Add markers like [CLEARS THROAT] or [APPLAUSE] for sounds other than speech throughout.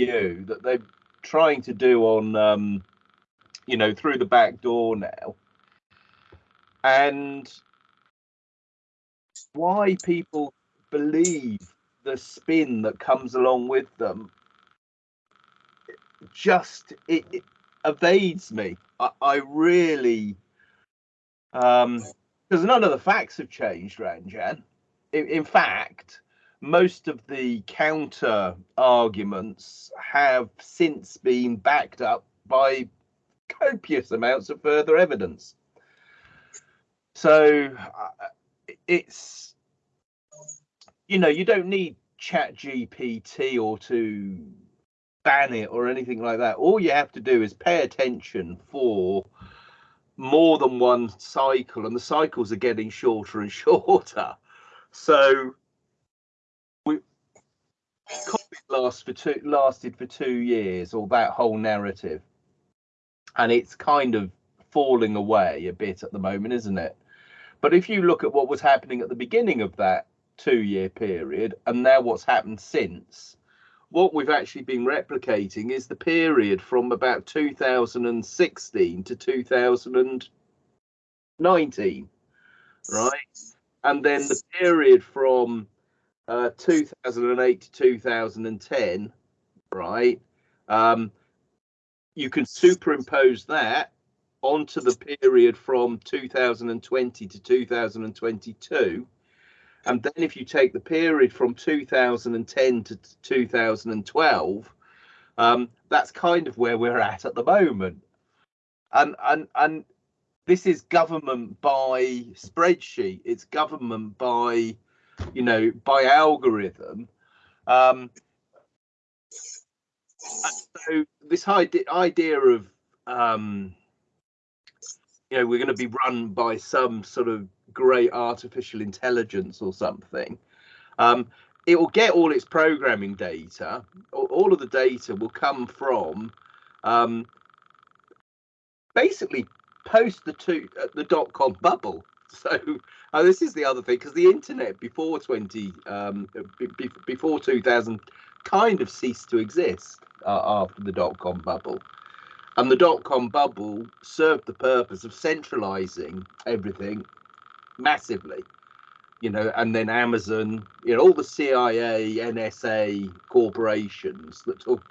EU that they're trying to do on, um, you know, through the back door now. And why people believe the spin that comes along with them just it, it evades me. I, I really um because none of the facts have changed, Ranjan. In, in fact, most of the counter arguments have since been backed up by copious amounts of further evidence. So uh, it's you know you don't need chat gpt or to ban it or anything like that all you have to do is pay attention for more than one cycle and the cycles are getting shorter and [LAUGHS] shorter so COVID last for two lasted for two years or that whole narrative and it's kind of falling away a bit at the moment isn't it but if you look at what was happening at the beginning of that two year period and now what's happened since, what we've actually been replicating is the period from about 2016 to 2019, right? And then the period from uh, 2008 to 2010, right? Um, you can superimpose that onto the period from 2020 to 2022. And then if you take the period from 2010 to 2012, um, that's kind of where we're at at the moment. And, and, and this is government by spreadsheet. It's government by, you know, by algorithm. Um, so this idea, idea of um, you know we're going to be run by some sort of great artificial intelligence or something um, it will get all its programming data all of the data will come from um, basically post the two uh, the dot com bubble [LAUGHS] so uh, this is the other thing because the internet before 20 um, before 2000 kind of ceased to exist uh, after the dot com bubble. And the dot com bubble served the purpose of centralizing everything massively, you know, and then Amazon, you know, all the CIA, NSA corporations that took,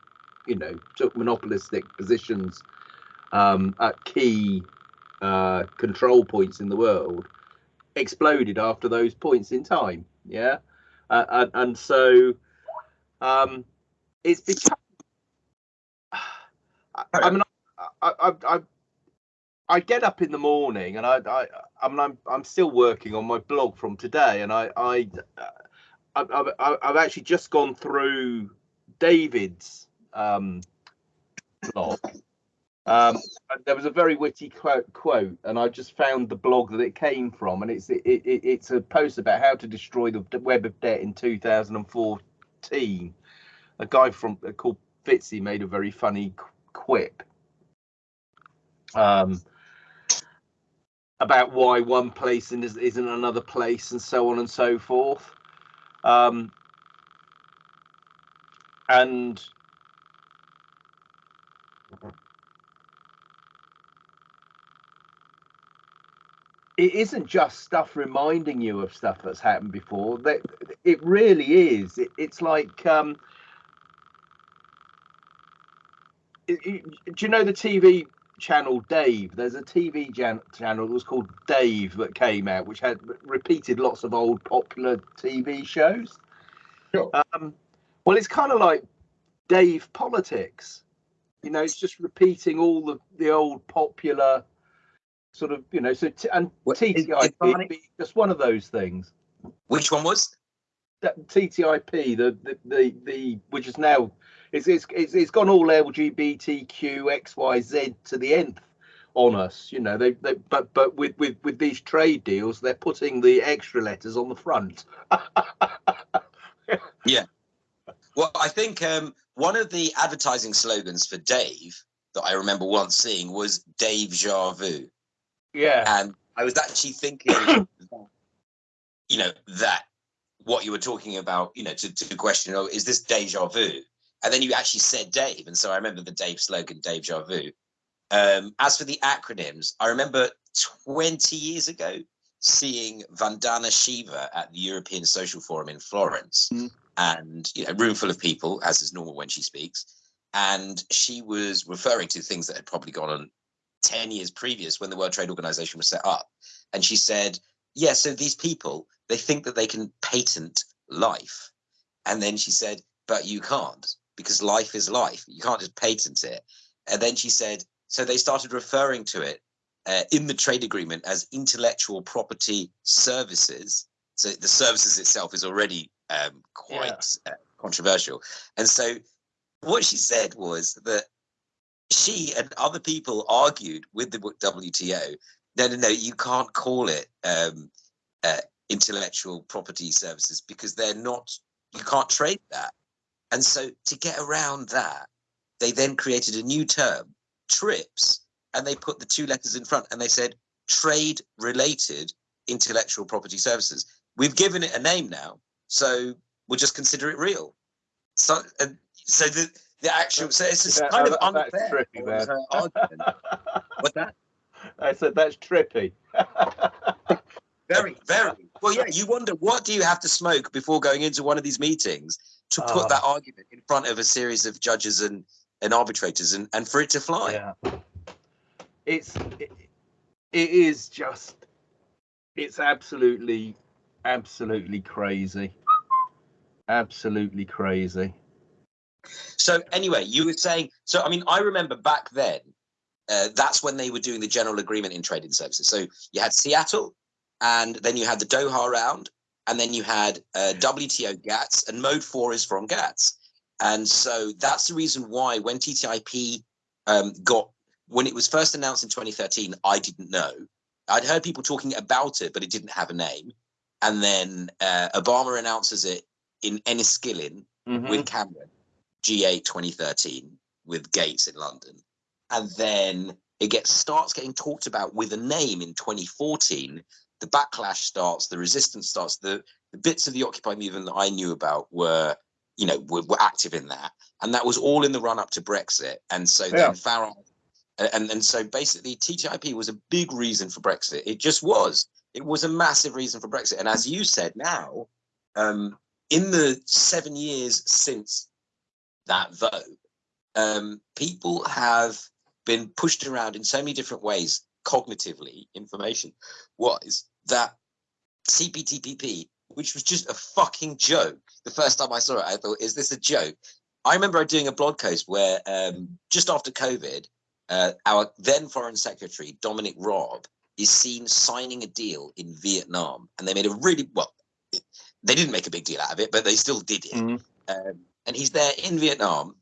you know, took monopolistic positions um, at key uh, control points in the world exploded after those points in time. Yeah. Uh, and, and so um, it's become [SIGHS] I mean, I, I, I get up in the morning and I, I, I mean, I'm, I'm still working on my blog from today, and I, I, I, I I've actually just gone through David's um, blog. Um, there was a very witty quote, quote, and I just found the blog that it came from, and it's it, it, it's a post about how to destroy the web of debt in 2014. A guy from called Fitzy made a very funny quip um, about why one place isn't another place and so on and so forth. Um, and it isn't just stuff reminding you of stuff that's happened before. That it really is. It, it's like um, it, it, do you know the TV channel Dave. There's a TV jan- channel that was called Dave that came out, which had repeated lots of old popular TV shows. Sure. Um, well, it's kind of like Dave Politics. You know, it's just repeating all the, the old popular sort of, you know, so t- and what, TTIP just one of those things. Which one was? That TTIP, the, the the the which is now it's it's it's, it's gone all LGBTQ X Y Z to the nth on us. You know, they, they but but with with with these trade deals, they're putting the extra letters on the front. [LAUGHS] yeah. Well, I think um, one of the advertising slogans for Dave that I remember once seeing was Dave ja vu. Yeah. And I was actually thinking, [COUGHS] you know, that what you were talking about, you know, to, to question, oh, is this deja vu? and then you actually said Dave, and so I remember the Dave slogan, Deja Vu. Um, as for the acronyms, I remember 20 years ago seeing Vandana Shiva at the European Social Forum in Florence, Mm. and you know, a room full of people, as is normal when she speaks, and she was referring to things that had probably gone on 10 years previous when the World Trade Organization was set up, and she said, "Yeah, so these people they think that they can patent life," and then she said, "But you can't because life is life. You can't just patent it." And then she said, "So they started referring to it." uh, in the trade agreement as intellectual property services. So the services itself is already um, quite uh, controversial. And so what she said was that she and other people argued with the WTO. No, no, no, you can't call it um, uh, intellectual property services because they're not. You can't trade that. And so to get around that, they then created a new term, TRIPS, and they put the two letters in front and they said trade related intellectual property services. We've given it a name now, so we'll just consider it real. So, and so the the actual so it's just kind of that's unfair. tricky, for man. argument. What's that? I said that's trippy. [LAUGHS] Very, very. Well, yeah. You wonder what do you have to smoke before going into one of these meetings to put Ah. that argument in front of a series of judges and and arbitrators and and for it to fly. yeah. It's it, it is just it's absolutely absolutely crazy. Absolutely crazy. So anyway, you were saying. So I mean, I remember back then. Uh, that's when they were doing the general agreement in trading services. So you had Seattle, and then you had the Doha round, and then you had uh, WTO GATS, and Mode Four is from GATS. And so that's the reason why when TTIP um, got when it was first announced in 2013, I didn't know. I'd heard people talking about it, but it didn't have a name. And then uh, Obama announces it in Enniskillen Mhm. with Cameron, G8 2013 with Gates in London. And then it gets starts getting talked about with a name in 2014. The backlash starts, the resistance starts, the, the bits of the Occupy movement that I knew about were, you know, were, were active in that. And that was all in the run up to Brexit. And so Yeah. then Farage and, and so basically TTIP was a big reason for Brexit. It just was. It was a massive reason for Brexit. And as you said now, um, in the seven years since that vote, um, people have been pushed around in so many different ways, cognitively, information wise, that CPTPP, which was just a fucking joke. The first time I saw it, I thought, is this a joke? I remember doing a blog post where um, just after COVID, uh, our then Foreign Secretary, Dominic Raab, is seen signing a deal in Vietnam. And they made a really, well, they didn't make a big deal out of it, but they still did it. Mhm. Um, and he's there in Vietnam.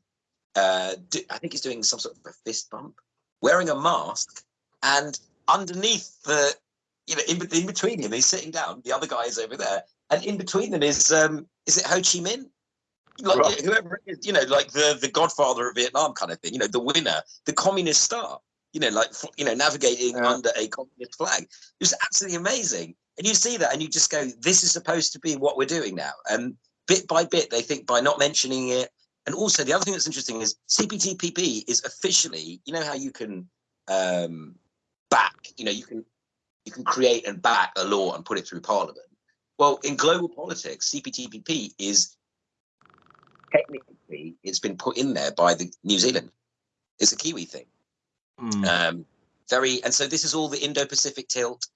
Uh, do, I think he's doing some sort of a fist bump, wearing a mask, and underneath the, you know, in, in between him, he's sitting down. The other guy is over there, and in between them is, um, is it Ho Chi Minh? Like Right. whoever it is, you know, like the the Godfather of Vietnam kind of thing. You know, the winner, the communist star. You know, like you know, navigating Yeah. under a communist flag. It was absolutely amazing. And you see that, and you just go, "This is supposed to be what we're doing now." And bit by bit, they think by not mentioning it. And also, the other thing that's interesting is CPTPP is officially, you know, how you can um, back, you know, you can you can create and back a law and put it through Parliament. Well, in global politics, CPTPP is technically it's been put in there by the New Zealand. It's a Kiwi thing. Mm. Um, very, and so this is all the Indo-Pacific tilt.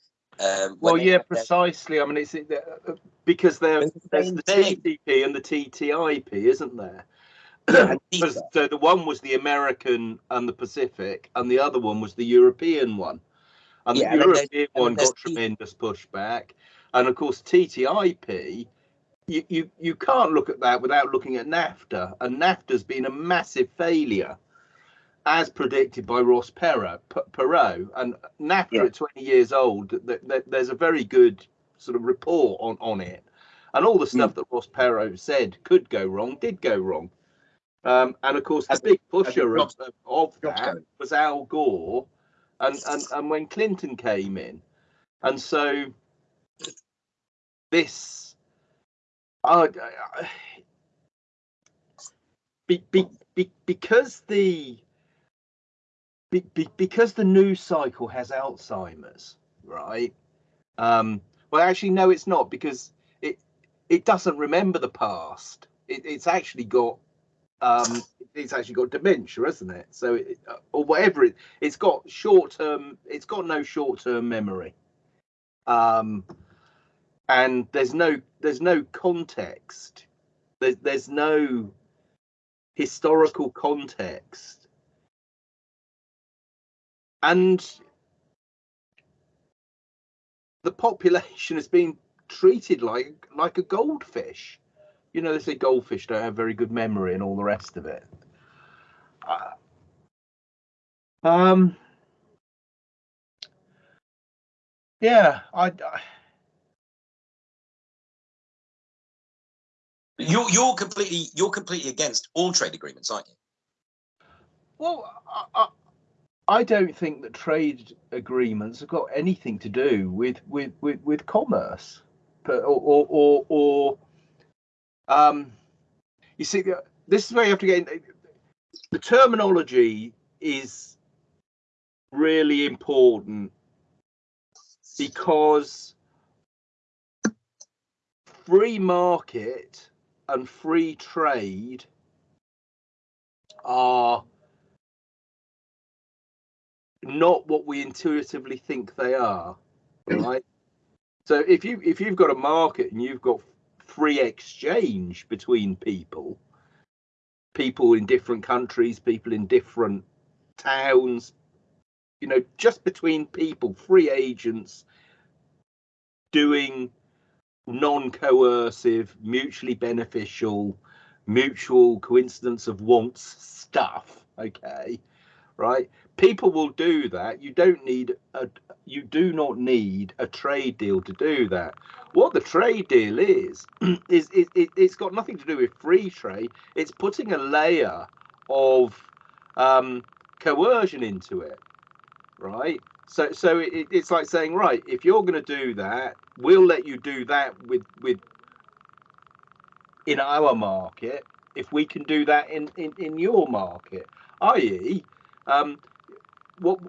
Um, Well, yeah, precisely. I mean, it's it, uh, because there, there's the. TPP and the TTIP, isn't there? [CLEARS THROAT] CETA. so the one was the American and the Pacific, and the other one was the European one. And Yeah, the and then there's- European one got tremendous pushback, and of course TTIP. You, you you can't look at that without looking at NAFTA, and NAFTA's been a massive failure, as predicted by Ross Perot. Perot and NAFTA Yeah. at 20 years old. Th- th- there's a very good sort of report on on it, and all the Hmm. stuff that Ross Perot said could go wrong did go wrong. Um, and of course, the As big pusher of, of that was Al Gore, and, and and when Clinton came in, and so this, I, I- be, be, be, because the be, because the news cycle has Alzheimer's, right? Um, well, actually, no, it's not because it it doesn't remember the past. It, it's actually got um, it's actually got dementia, isn't it? So, it, or whatever it, it's got short term. It's got no short term memory. Um, and there's no there's no context. There's there's no historical context, and the population has been treated like like a goldfish. You know, they say goldfish don't have very good memory and all the rest of it. Uh, um, yeah, I, I You're you're completely you're completely against all trade agreements, aren't you? Well, I, I don't think that trade agreements have got anything to do with with with, with commerce, but or or or, or um, you see, this is where you have to get in. The terminology is really important because free market and free trade are not what we intuitively think they are right? So if you if you've got a market and you've got free exchange between people people in different countries people in different towns you know just between people free agents doing non-coercive mutually beneficial mutual coincidence of wants stuff okay right? People will do that. You don't need a you do not need a trade deal to do that. What the trade deal is [CLEARS THROAT] is it, it, it's got nothing to do with free trade. It's putting a layer of um, coercion into it right? So so it, it's like saying right if you're going to do that we'll let you do that with with in our market if we can do that in in, in your market i.e um, what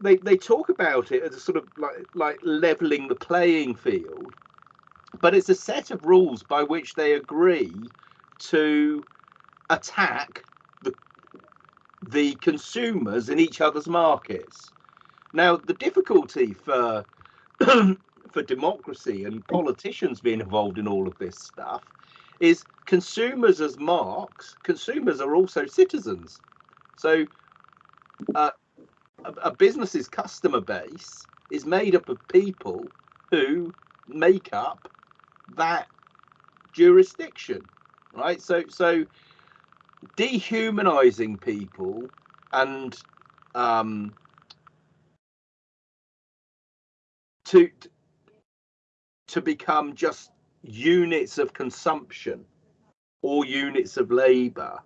they, they talk about it as a sort of like like leveling the playing field but it's a set of rules by which they agree to attack the the consumers in each other's markets. Now the difficulty for [CLEARS THROAT] for democracy and politicians being involved in all of this stuff is consumers as marks consumers are also citizens. So uh, a, a business's customer base is made up of people who make up that jurisdiction right? So so dehumanizing people and um to to become just units of consumption or units of labor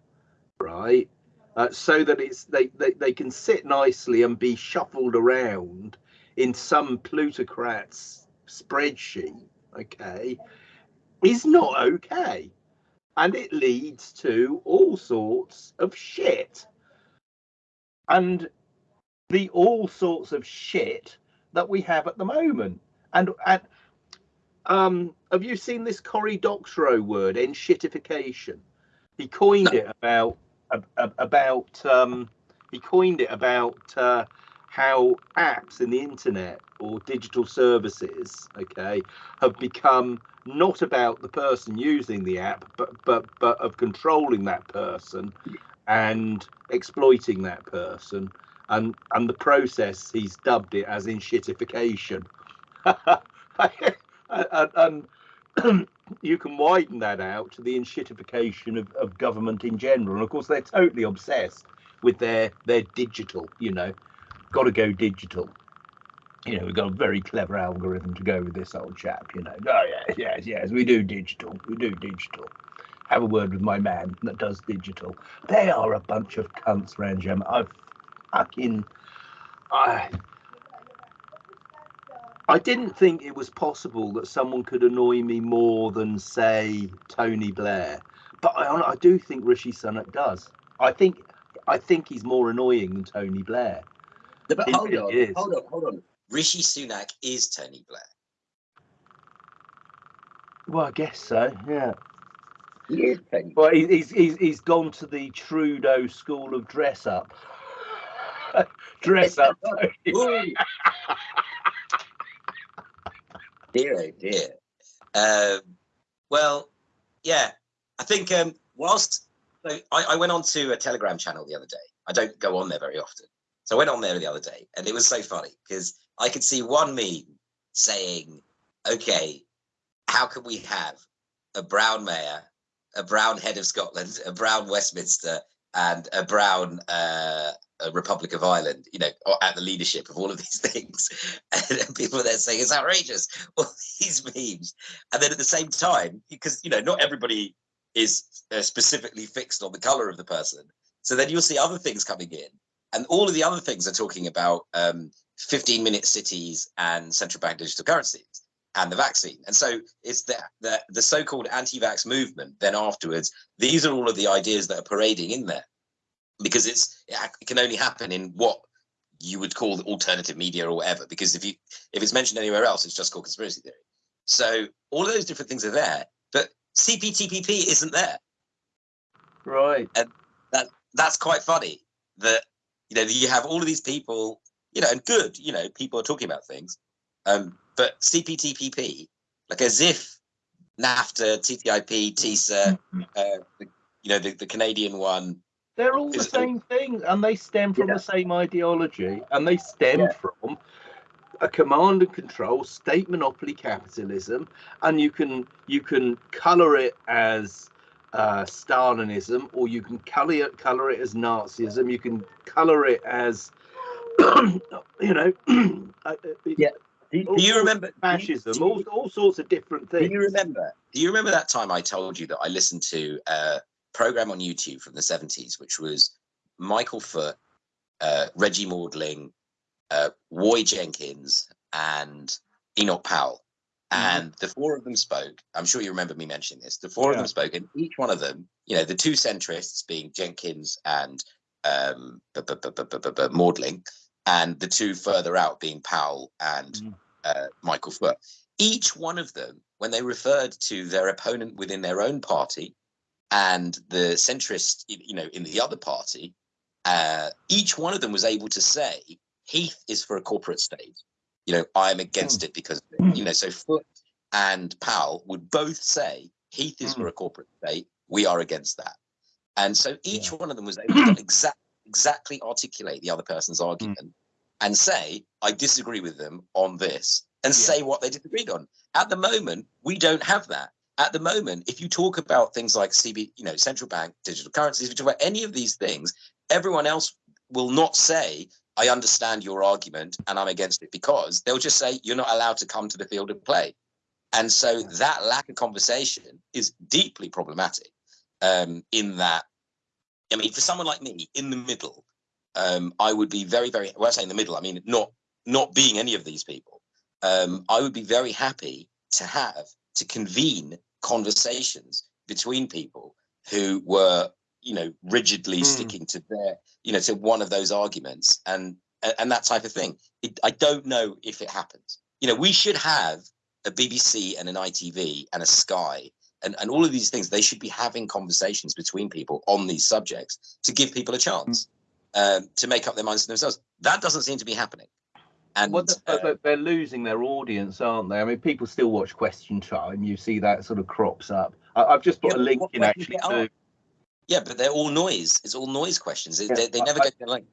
right uh, so that it's they, they they can sit nicely and be shuffled around in some plutocrat's spreadsheet okay is not okay. And it leads to all sorts of shit. And the all sorts of shit that we have at the moment. And and um have you seen this Cory Doctorow word enshittification? He coined no. it about about um, he coined it about uh, how apps in the internet or digital services, okay, have become not about the person using the app, but but but of controlling that person and exploiting that person. And and the process he's dubbed it as enshittification. [LAUGHS] and, and [CLEARS THROAT] you can widen that out to the enshittification of, of government in general. And of course, they're totally obsessed with their their digital. You know, got to go digital. You know, we've got a very clever algorithm to go with this old chap. You know, oh yes, yes, yes, we do digital. We do digital. Have a word with my man that does digital. They are a bunch of cunts, Ranjan. I've fucking, I I didn't think it was possible that someone could annoy me more than, say, Tony Blair. but I, I do think Rishi Sunak does. I think I think he's more annoying than Tony Blair. No, but He hold really on, hold on, hold on. Rishi Sunak is Tony Blair. Well, I guess so. Yeah. He is Tony. Well, he- he's he's he's gone to the Trudeau school of dress up. [LAUGHS] dress up. [LAUGHS] Dear, oh dear. Um, well, yeah, I think um, whilst so I, I went on to a Telegram channel the other day. I don't go on there very often, so I went on there the other day, and it was so funny because I could see one meme saying, "Okay, how can we have a brown mayor, a brown head of Scotland, a brown Westminster, and a brown uh, a Republic of Ireland, you know, at the leadership of all of these [LAUGHS] things. And people are there saying it's outrageous, [LAUGHS] all these memes. And then at the same time, because, you know, not everybody is uh, specifically fixed on the color of the person. So then you'll see other things coming in. And all of the other things are talking about um, 15 minute cities and central bank digital currencies and the vaccine. And so it's the, the, the so called anti vax movement. Then afterwards, these are all of the ideas that are parading in there because it's it can only happen in what you would call the alternative media or whatever because if you if it's mentioned anywhere else it's just called conspiracy theory. So all of those different things are there but cptpp isn't there. Right. And that that's quite funny that you know you have all of these people you know and good you know people are talking about things um but cptpp like as if nafta ttip tisa uh, you know the, the canadian one They're all the same thing, and they stem from Yeah. the same ideology, and they stem Yeah. from a command and control state monopoly capitalism, and you can you can color it as uh, Stalinism, or you can color it color it as Nazism. You can color it as [CLEARS THROAT] you know, [CLEARS THROAT] uh, Yeah. do, do you remember fascism, do all, you- all sorts of different things. Do you remember? Do you remember that time I told you that I listened to a program on YouTube from the seventies, which was Michael Foot, uh, Reggie Maudling, uh, Roy Jenkins, and Enoch Powell, Mhm. and the four of them spoke. I'm sure you remember me mentioning this. The four of them spoke, and each one of them, you know, the two centrists being Jenkins and um, Maudling, and the two further out being Powell and Mhm. uh, Michael Foot each one of them, when they referred to their opponent within their own party and the centrist, you know, in the other party, uh, each one of them was able to say, Heath is for a corporate state. You know, I'm against hmm. it because, hmm. you know, so Foot and Powell would both say, Heath is hmm. for a corporate state. We are against that. And so each one of them was able to exact, exactly articulate the other person's argument and say, I disagree with them on this, and Yeah. say what they disagreed on. At the moment, we don't have that. At the moment, if you talk about things like CB, you know, central bank digital currencies, if you talk about any of these things, everyone else will not say, I understand your argument and I'm against it because they'll just say you're not allowed to come to the field of play. And so that lack of conversation is deeply problematic um, in that, I mean, for someone like me in the middle, um, I would be very, very, when I say in the middle, I mean, not, not being any of these people, um, I would be very happy to have, to convene conversations between people who were, you know, rigidly Hmm. sticking to their, you know, to one of those arguments and, and that type of thing. It, I don't know if it happens. You know, we should have a BBC and an ITV and a Sky and, and all of these things. They should be having conversations between people on these subjects to give people a chance um, to make up their minds to themselves. That doesn't seem to be happening. And Well, th- uh, they're losing their audience, aren't they? I mean, people still watch Question Time. You see that sort of crops up. I, I've just put Yeah, a link in actually to. yeah, but they're all noise. It's all noise questions. They, Yeah, they, they I- never I- get to like.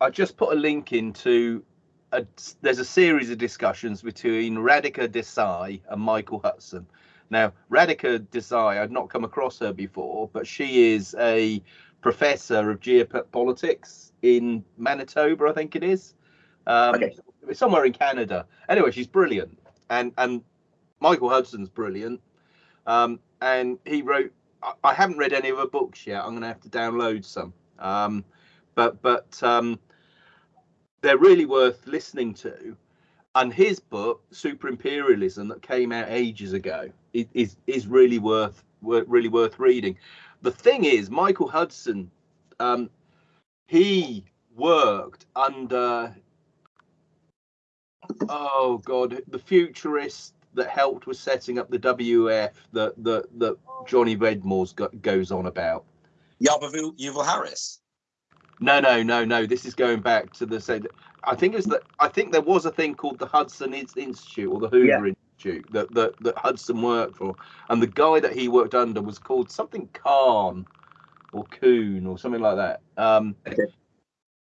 I just put a link into. A, there's a series of discussions between Radhika Desai and Michael Hudson. Now, Radhika Desai, I'd not come across her before, but she is a professor of geopolitics in Manitoba, I think it is. Um, Okay. Somewhere in Canada. Anyway, she's brilliant, and and Michael Hudson's brilliant. Um, and he wrote. I, I haven't read any of her books yet. I'm going to have to download some. Um, but but um, they're really worth listening to. And his book, Super Imperialism, that came out ages ago, is is really worth really worth reading. The thing is, Michael Hudson, um, he worked under oh god, the futurist that helped with setting up the WF that that that Johnny Vedmore's goes on about. Yuval Yuval Harris. No, no, no, no. This is going back to the said. I think it's that. I think there was a thing called the Hudson Institute or the Hoover yeah. Institute that, that that Hudson worked for, and the guy that he worked under was called something Khan or Coon or something like that. Um, okay.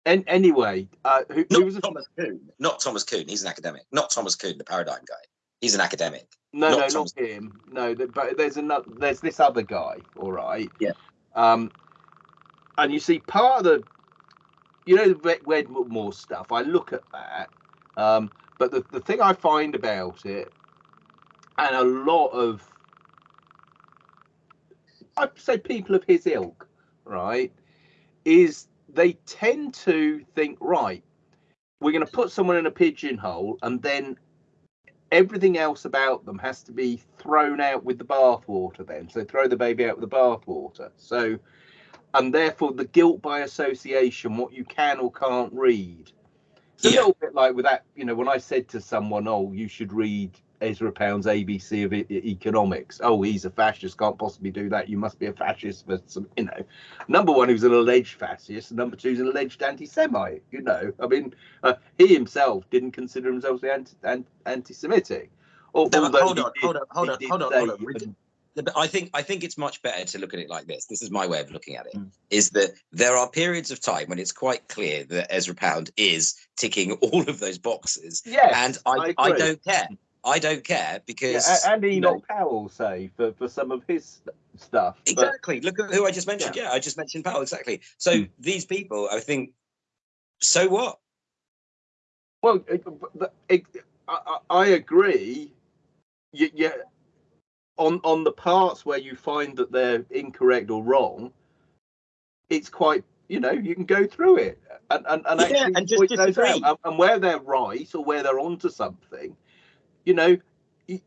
And anyway, uh, who, not who was Thomas Kuhn? Not Thomas Kuhn. He's an academic. Not Thomas Kuhn, the paradigm guy. He's an academic. No, not no, Thomas... not him. No, but there's another. There's this other guy. All right. Yeah. Um, and you see part of the, you know, the Vedmore stuff. I look at that. Um, but the the thing I find about it, and a lot of, I'd say people of his ilk, right, is they tend to think, right, we're going to put someone in a pigeonhole and then everything else about them has to be thrown out with the bathwater then. So throw the baby out with the bathwater. So, and therefore the guilt by association, what you can or can't read. It's a yeah. little bit like with that, you know, when I said to someone, oh, you should read Ezra Pound's ABC of economics. Oh, he's a fascist, can't possibly do that. You must be a fascist for some, you know. Number one, who's an alleged fascist. Number two, is an alleged anti-Semite. You know, I mean, uh, he himself didn't consider himself anti, anti-Semitic. Or, no, hold, on, hold, on, hold on, hold on, hold on, hold on, I think I think it's much better to look at it like this. This is my way of looking at it: mm. is that there are periods of time when it's quite clear that Ezra Pound is ticking [LAUGHS] all of those boxes. Yes, and I, I, I don't care. I don't care because yeah, and Enoch you know, Powell say for, for some of his stuff. Exactly. But, Look at who I just mentioned. Yeah. yeah. I just mentioned Powell. Exactly. So hmm. these people, I think, so what? Well, it, it, I, I, agree. Yeah, on on the parts where you find that they're incorrect or wrong, it's quite you know you can go through it and and, and yeah, actually and just disagree. Out. And where they're right or where they're onto something you know, it,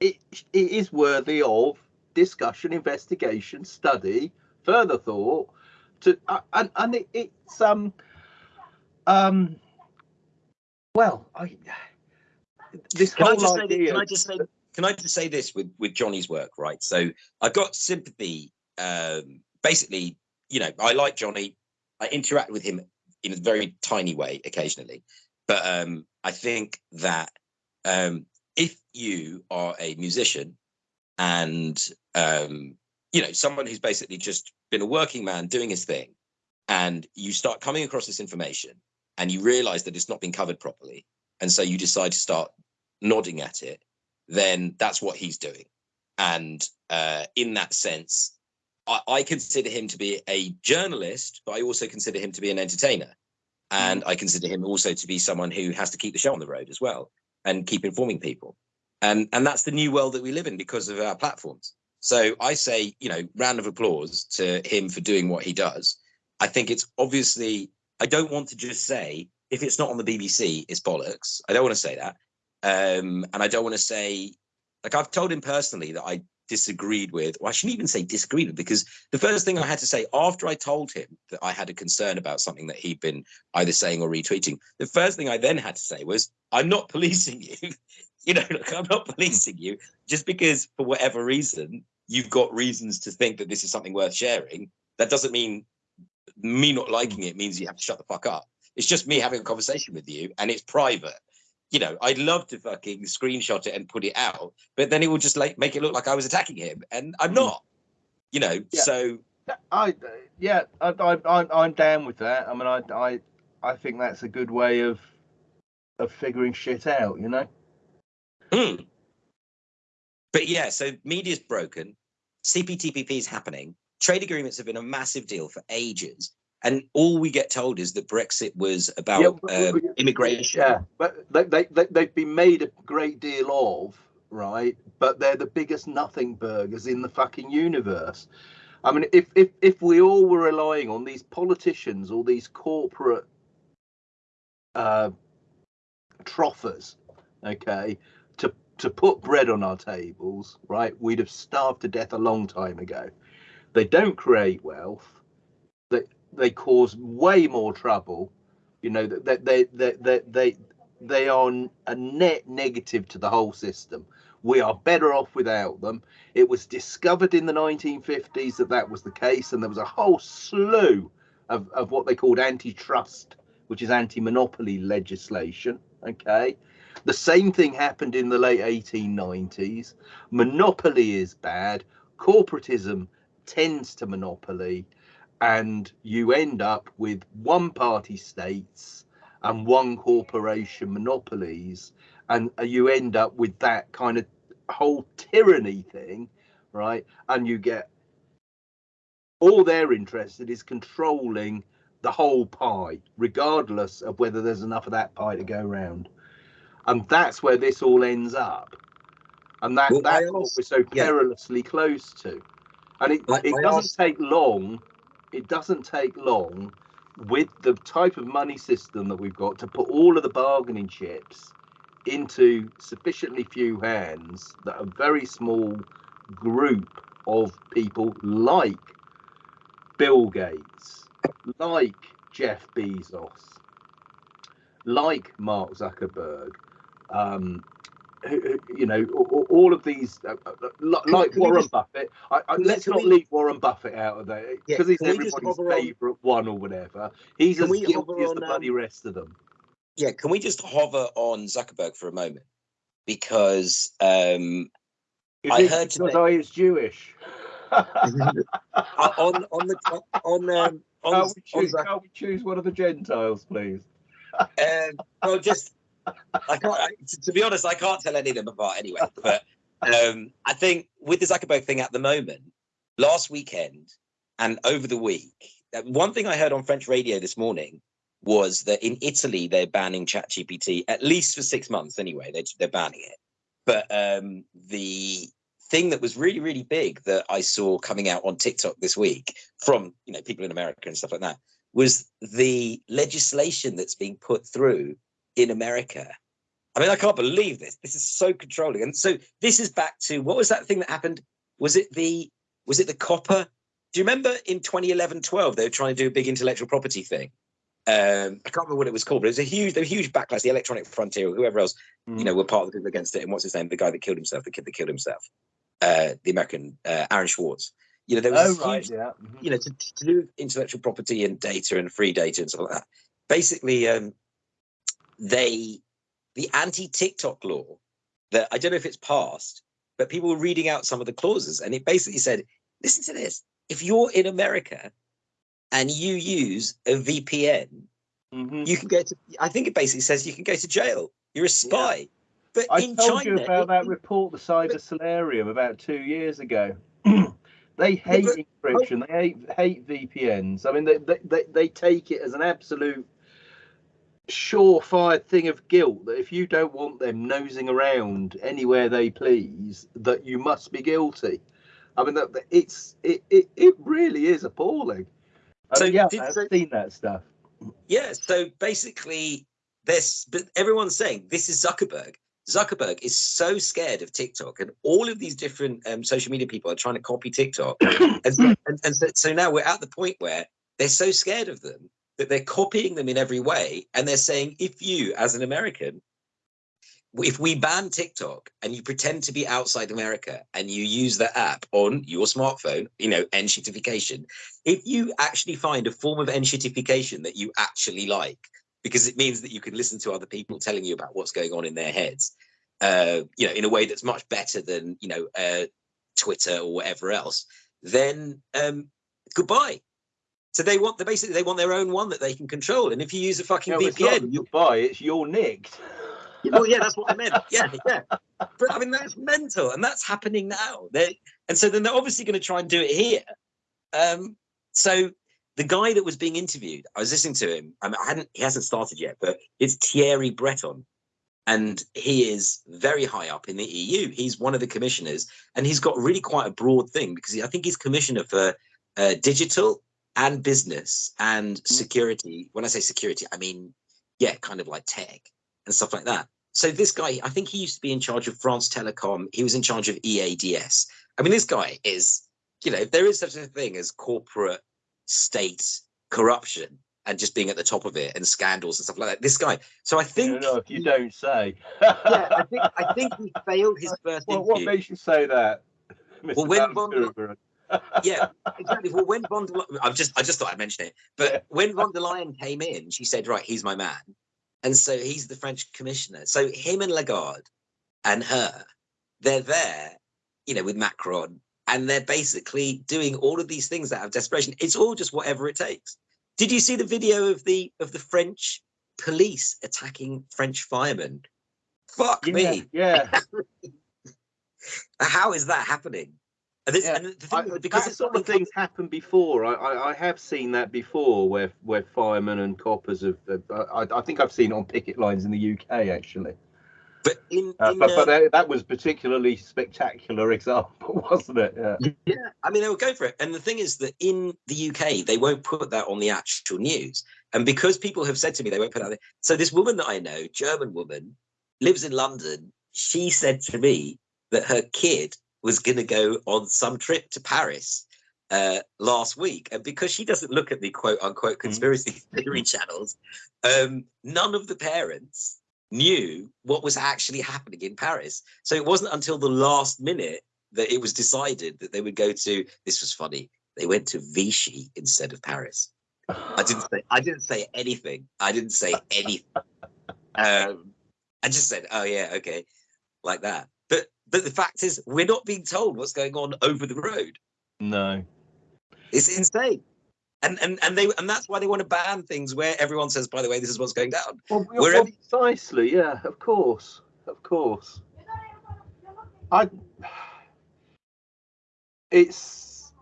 it, it is worthy of discussion, investigation, study, further thought. To uh, and and it, it's um um well I this can whole I idea. Can I just say can I just say this with with Johnny's work right? So I've got sympathy. Um, basically, you know, I like Johnny. I interact with him in a very tiny way occasionally, but um, I think that um, if you are a musician and um, you know someone who's basically just been a working man doing his thing, and you start coming across this information and you realize that it's not been covered properly, and so you decide to start nodding at it, then that's what he's doing. And uh, in that sense, I, I, consider him to be a journalist, but I also consider him to be an entertainer. And mm. I consider him also to be someone who has to keep the show on the road as well and keep informing people. And, and that's the new world that we live in because of our platforms. So I say, you know, round of applause to him for doing what he does. I think it's obviously, I don't want to just say, if it's not on the BBC, it's bollocks. I don't want to say that. Um, and I don't want to say, like, I've told him personally that I disagreed with, or I shouldn't even say disagreed with, because the first thing I had to say after I told him that I had a concern about something that he'd been either saying or retweeting, the first thing I then had to say was, I'm not [LAUGHS] policing you. you know, look, I'm not policing you just because for whatever reason you've got reasons to think that this is something worth sharing. That doesn't mean me not liking it means you have to shut the fuck up. It's just me having a conversation with you and it's private you know, I'd love to fucking screenshot it and put it out, but then it will just like make it look like I was attacking him, and I'm hmm. not. You know, yeah. so I yeah, I, I I'm down with that. I mean, I I I think that's a good way of of figuring shit out. You know. Hmm. But yeah, so media's broken. CPTPP is happening. Trade agreements have been a massive deal for ages and all we get told is that Brexit was about yeah, but, um, immigration. Yeah, but they, they, they, they've been made a great deal of, right? But they're the biggest nothing burgers in the fucking universe. I mean, if if if we all were relying on these politicians or these corporate uh, troffers, okay, to to put bread on our tables, right, we'd have starved to death a long time ago. They don't create wealth. They they cause way more trouble. You know that they, they they they they are a net negative to the whole system. We are better off without them. It was discovered in the 1950s that that was the case, and there was a whole slew of, of what they called antitrust, which is anti monopoly legislation. Okay. The same thing happened in the late 1890s. Monopoly is bad, corporatism tends to monopoly, and you end up with one party states and one corporation monopolies and you end up with that kind of whole tyranny thing right? And you get all they're interested is controlling the whole pie regardless of whether there's enough of that pie to go around and that's where this all ends up. And that well, that's what we're so perilously yeah. close to. And it, I, it I doesn't take long it doesn't take long with the type of money system that we've got to put all of the bargaining chips into sufficiently few hands that a very small group of people like Bill Gates, like Jeff Bezos, like Mark Zuckerberg, um, you know, all of these, uh, uh, uh like Warren just, Buffett. I, I, let's not we, leave Warren Buffett out of there because yeah, he's everybody's favourite one or whatever. He's as guilty as the bloody um, rest of them. Yeah, can we just hover on Zuckerberg for a moment? Because um, I heard because today, I is Jewish. [LAUGHS] on on the on [LAUGHS] um, on, can't, we choose, on can't we choose one of the Gentiles, please? um, well, just I can't. I, to, be honest, I can't tell any of them apart anyway. But um, I think with the Zuckerberg thing at the moment, last weekend and over the week, uh, one thing I heard on French radio this morning was that in Italy they're banning ChatGPT at least for six months. Anyway, they're, they're banning it. But um, the thing that was really really big that I saw coming out on TikTok this week from you know people in America and stuff like that was the legislation that's being put through in America. I mean, I can't believe this. This is so controlling. And so this is back to what was that thing that happened? Was it the was it the copper? Do you remember in 2011, 12, they were trying to do a big intellectual property thing? Um, I can't remember what it was called, but it was a huge, a huge backlash. The Electronic Frontier, or whoever else, mm. you know, were part of the people against it. And what's his name? The guy that killed himself, the kid that killed himself, uh, the American uh, Aaron Swartz. You know, there was oh, right, huge, yeah. Mm-hmm. you know, to, to do intellectual property and data and free data and stuff like that. Basically, um, they the anti-TikTok law that I don't know if it's passed, but people were reading out some of the clauses, and it basically said, "Listen to this: if you're in America and you use a VPN, mm-hmm. you can go to. I think it basically says you can go to jail. You're a spy." Yeah. But I told China, you about it, that report, the Cyber Solarium, about two years ago. [CLEARS THROAT] they hate but, encryption. They hate hate VPNs. I mean, they, they, they, they take it as an absolute surefire thing of guilt that if you don't want them nosing around anywhere they please, that you must be guilty. I mean, that it's it it, it really is appalling. I so mean, yeah, I've so, seen that stuff. Yeah, so basically, this, but everyone's saying this is Zuckerberg. Zuckerberg is so scared of TikTok, and all of these different um, social media people are trying to copy TikTok, [COUGHS] and, and, and so, so now we're at the point where they're so scared of them that they're copying them in every way. And they're saying, if you, as an American, if we ban TikTok and you pretend to be outside America and you use the app on your smartphone, you know, enshittification, if you actually find a form of enshittification that you actually like, because it means that you can listen to other people telling you about what's going on in their heads, uh, you know, in a way that's much better than, you know, uh, Twitter or whatever else, then um, goodbye. So they want, they basically, they want their own one that they can control. And if you use a fucking yeah, VPN, you buy it's your nicked. well, yeah, that's what I meant. Yeah, yeah. But I mean, that's mental, and that's happening now. They and so then they're obviously going to try and do it here. Um, so the guy that was being interviewed, I was listening to him. I, mean, I hadn't, he hasn't started yet, but it's Thierry Breton, and he is very high up in the EU. He's one of the commissioners, and he's got really quite a broad thing because he, I think he's commissioner for uh, digital and business and mm. security. When I say security, I mean, yeah, kind of like tech and stuff like that. so this guy, I think he used to be in charge of France Telecom. He was in charge of EADS. I mean, this guy is, you know, there is such a thing as corporate state corruption and just being at the top of it and scandals and stuff like that. This guy. So I think. know, if you don't say. yeah, I think I think he failed his [LAUGHS] first well, What makes you say that? Mr. Well, when yeah, exactly. Well, when von der I've just I just thought I'd mention it, but yeah. when von der Leyen came in, she said, "Right, he's my man," and so he's the French commissioner. So him and Lagarde and her, they're there, you know, with Macron, and they're basically doing all of these things out of desperation. It's all just whatever it takes. Did you see the video of the of the French police attacking French firemen? Fuck yeah, me. Yeah. [LAUGHS] How is that happening? This, yeah. thing, I, because that sort of things happened before. I, I, I, have seen that before, where where firemen and coppers have. Uh, I, I think I've seen it on picket lines in the UK actually. But in, uh, in but, but that, that, was particularly spectacular [LAUGHS] example, wasn't it? Yeah. yeah, I mean they will go for it. And the thing is that in the UK they won't put that on the actual news. And because people have said to me they won't put that. There. So this woman that I know, German woman, lives in London. She said to me that her kid was going to go on some trip to Paris uh, last week, and because she doesn't look at the quote unquote mm-hmm. conspiracy mm. [LAUGHS] theory channels, um, none of the parents knew what was actually happening in Paris. So it wasn't until the last minute that it was decided that they would go to. This was funny. They went to Vichy instead of Paris. I didn't say. I didn't say anything. I didn't say anything. [LAUGHS] Um, I just said, "Oh yeah, okay," like that. But but the fact is, we're not being told what's going on over the road. No, it's insane. And, and and they and that's why they want to ban things where everyone says, by the way, this is what's going down. Well, well, precisely, yeah, of course, of course. I, it's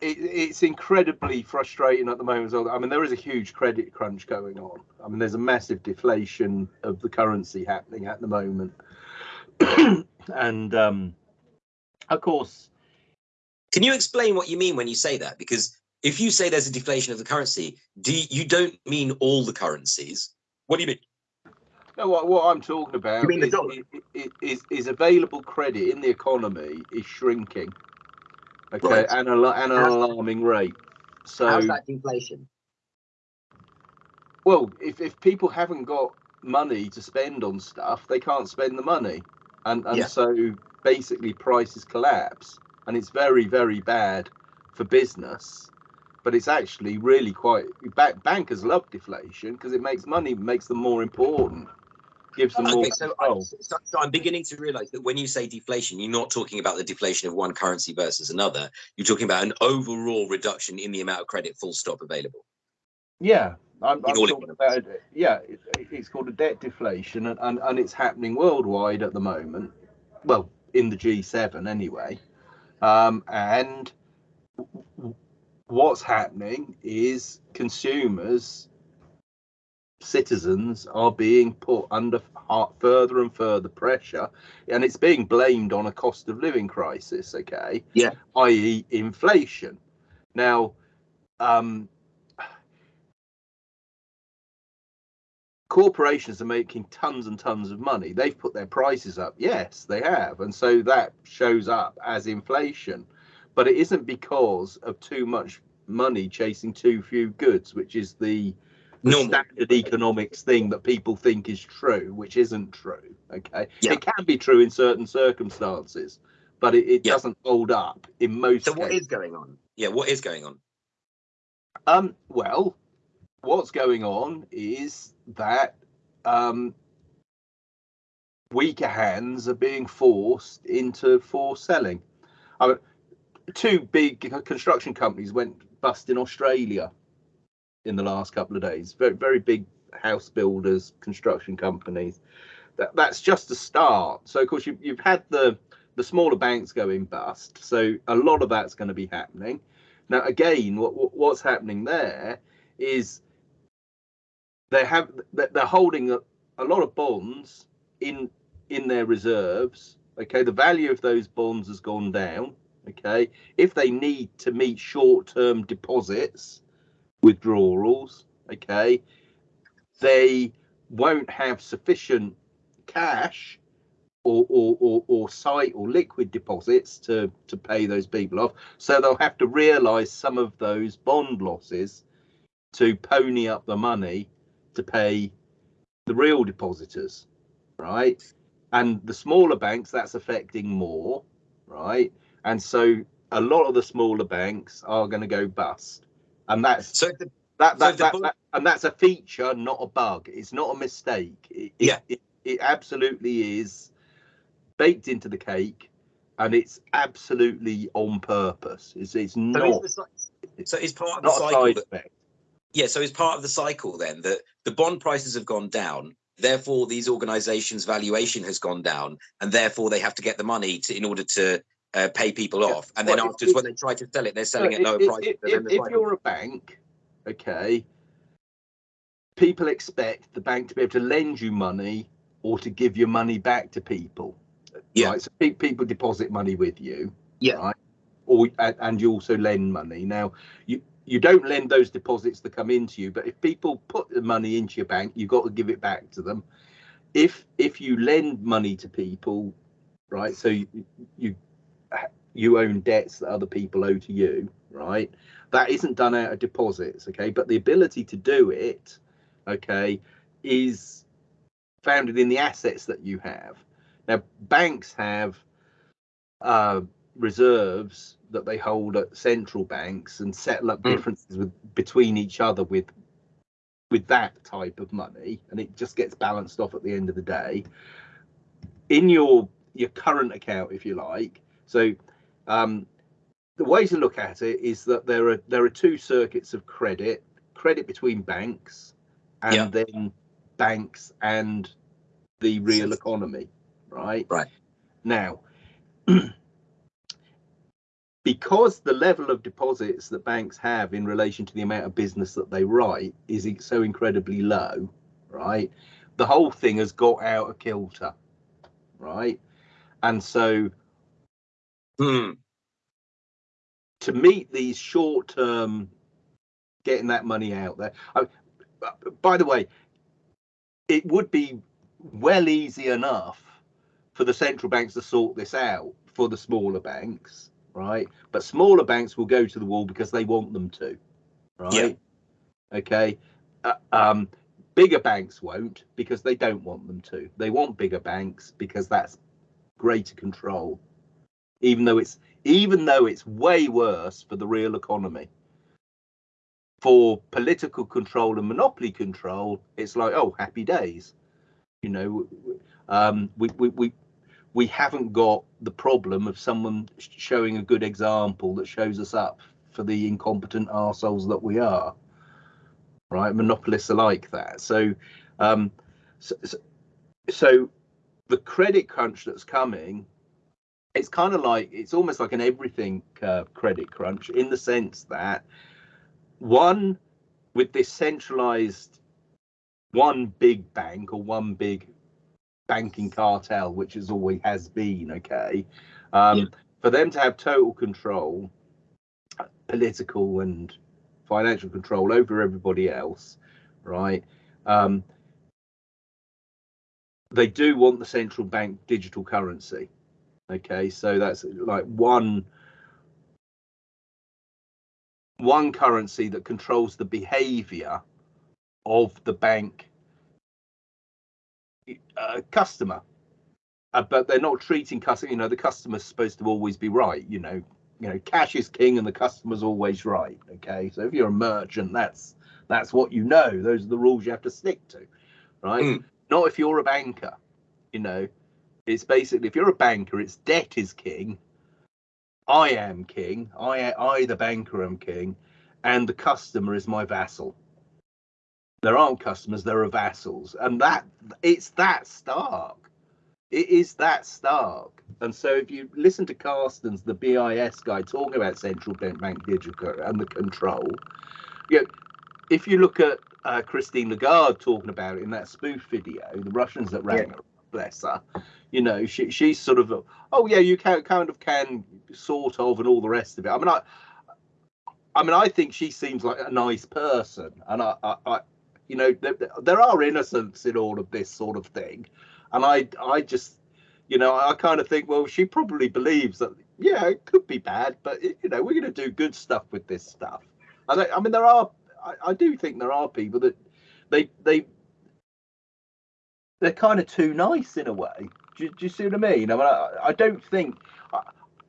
it, it's incredibly frustrating at the moment. I mean, there is a huge credit crunch going on. I mean, there's a massive deflation of the currency happening at the moment. [CLEARS THROAT] and um, of course, can you explain what you mean when you say that? Because if you say there's a deflation of the currency, do you, you don't mean all the currencies? What do you mean? No, what, what I'm talking about is, is, is, is, available credit in the economy is shrinking. Okay, right. and, a, and an alarming rate. So how's that deflation? Well, if, if people haven't got money to spend on stuff, they can't spend the money and and yeah. so basically prices collapse, and it's very very bad for business. But it's actually really quite. Bankers love deflation because it makes money, makes them more important, gives them okay, more so, I, so, so I'm beginning to realise that when you say deflation, you're not talking about the deflation of one currency versus another. You're talking about an overall reduction in the amount of credit, full stop, available. Yeah, I'm, I'm talking about it. Yeah, it, it's called a debt deflation, and, and, and it's happening worldwide at the moment. Well, in the G7 anyway. Um, and what's happening is consumers, citizens are being put under further and further pressure, and it's being blamed on a cost of living crisis. Okay, yeah, i.e., inflation. Now, um, corporations are making tons and tons of money. They've put their prices up. Yes, they have. And so that shows up as inflation. But it isn't because of too much money chasing too few goods, which is the, the standard economics thing that people think is true, which isn't true. Okay. Yeah. It can be true in certain circumstances, but it, it yeah. doesn't hold up in most So cases. what is going on? Yeah, what is going on? Um, well, what's going on is that um, weaker hands are being forced into forced selling. I mean, two big construction companies went bust in Australia in the last couple of days. Very, very big house builders, construction companies. That, that's just a start. So, of course, you, you've had the the smaller banks going bust. So, a lot of that's going to be happening. Now, again, what, what's happening there is they have they're holding a, a lot of bonds in in their reserves. Okay, the value of those bonds has gone down. Okay, if they need to meet short-term deposits withdrawals, okay, they won't have sufficient cash or, or, or, or sight or liquid deposits to, to pay those people off. So they'll have to realise some of those bond losses to pony up the money to pay the real depositors, right? And the smaller banks, that's affecting more, right? And so a lot of the smaller banks are going to go bust, and that's So the, that, so that, the that, that- and that's a feature, not a bug. It's not a mistake. It, Yeah. it, it absolutely is baked into the cake, and it's absolutely on purpose. It's it's not is the, cy- so is part of the cycle that, effect. Yeah so it's part of the cycle then that the bond prices have gone down therefore these organizations valuation has gone down and therefore they have to get the money to in order to uh, pay people Yeah. off and then Well, afterwards if- when they try to sell it they're selling No, at lower if, prices if, if, you're a bank, okay, people expect the bank to be able to lend you money or to give your money back to people. Yeah. Right? So people deposit money with you. Yeah. Right. Or and, and you also lend money. Now you you don't lend those deposits that come into you, but if people put the money into your bank, you've got to give it back to them. If if you lend money to people, right? So you you, you own debts that other people owe to you, right? That isn't done out of deposits, okay? But the ability to do it, okay, is founded in the assets that you have. Now, banks have uh, reserves that they hold at central banks and settle up Mm. differences with between each other with with that type of money, and it just gets balanced off at the end of the day. In your your current account, if you like, so um, the way to look at it is that there are there are two circuits of credit: credit between banks, and Yeah. then banks and the real economy, right? Right. Now, [CLEARS THROAT] because the level of deposits that banks have in relation to the amount of business that they write is so incredibly low, right? The whole thing has got out of kilter, right? And so Hmm. to meet these short term getting that money out there I, by the way it would be well easy enough for the central banks to sort this out for the smaller banks right? But smaller banks will go to the wall because they want them to right? Yeah. okay? Uh, um bigger banks won't because they don't want them to. They want bigger banks because that's greater control. Even though it's even though it's way worse for the real economy. For political control and monopoly control it's like oh happy days. You know um we we we, we haven't got the problem of someone showing a good example that shows us up for the incompetent arseholes that we are. Right? Monopolists are like that. So um so, so, the credit crunch that's coming it's kind of like it's almost like an everything uh, credit crunch in the sense that one with this centralized one big bank or one big banking cartel which is always has been okay um, Yeah. for them to have total control political and financial control over everybody else right um, they do want the central bank digital currency okay so that's like one one currency that controls the behavior of the bank uh, customer. Uh, but they're not treating customer you know the customer's supposed to always be right you know. You know cash is king and the customer's always right okay? So if you're a merchant that's that's what you know. Those are the rules you have to stick to right? Mm. not if you're a banker you know. It's basically if you're a banker it's debt is king i am king i i the banker am king and the customer is my vassal there aren't customers there are vassals. And that it's that stark. It is that stark. And so if you listen to carstens the bis guy talking about central bank bank digital and the control you know, if you look at uh, christine lagarde talking about it in that spoof video the russians that ran her bless her you know she, she's sort of oh yeah you can kind of can sort of and all the rest of it. I mean i i mean i think she seems like a nice person. And i i, I You know, there, there are innocents in all of this sort of thing, and I I just you know I kind of think well she probably believes that yeah it could be bad, but you know we're going to do good stuff with this stuff. I, I mean there are I, I do think there are people that they they they're kind of too nice in a way. Do, do you see what I mean? I mean, I, I don't think, I,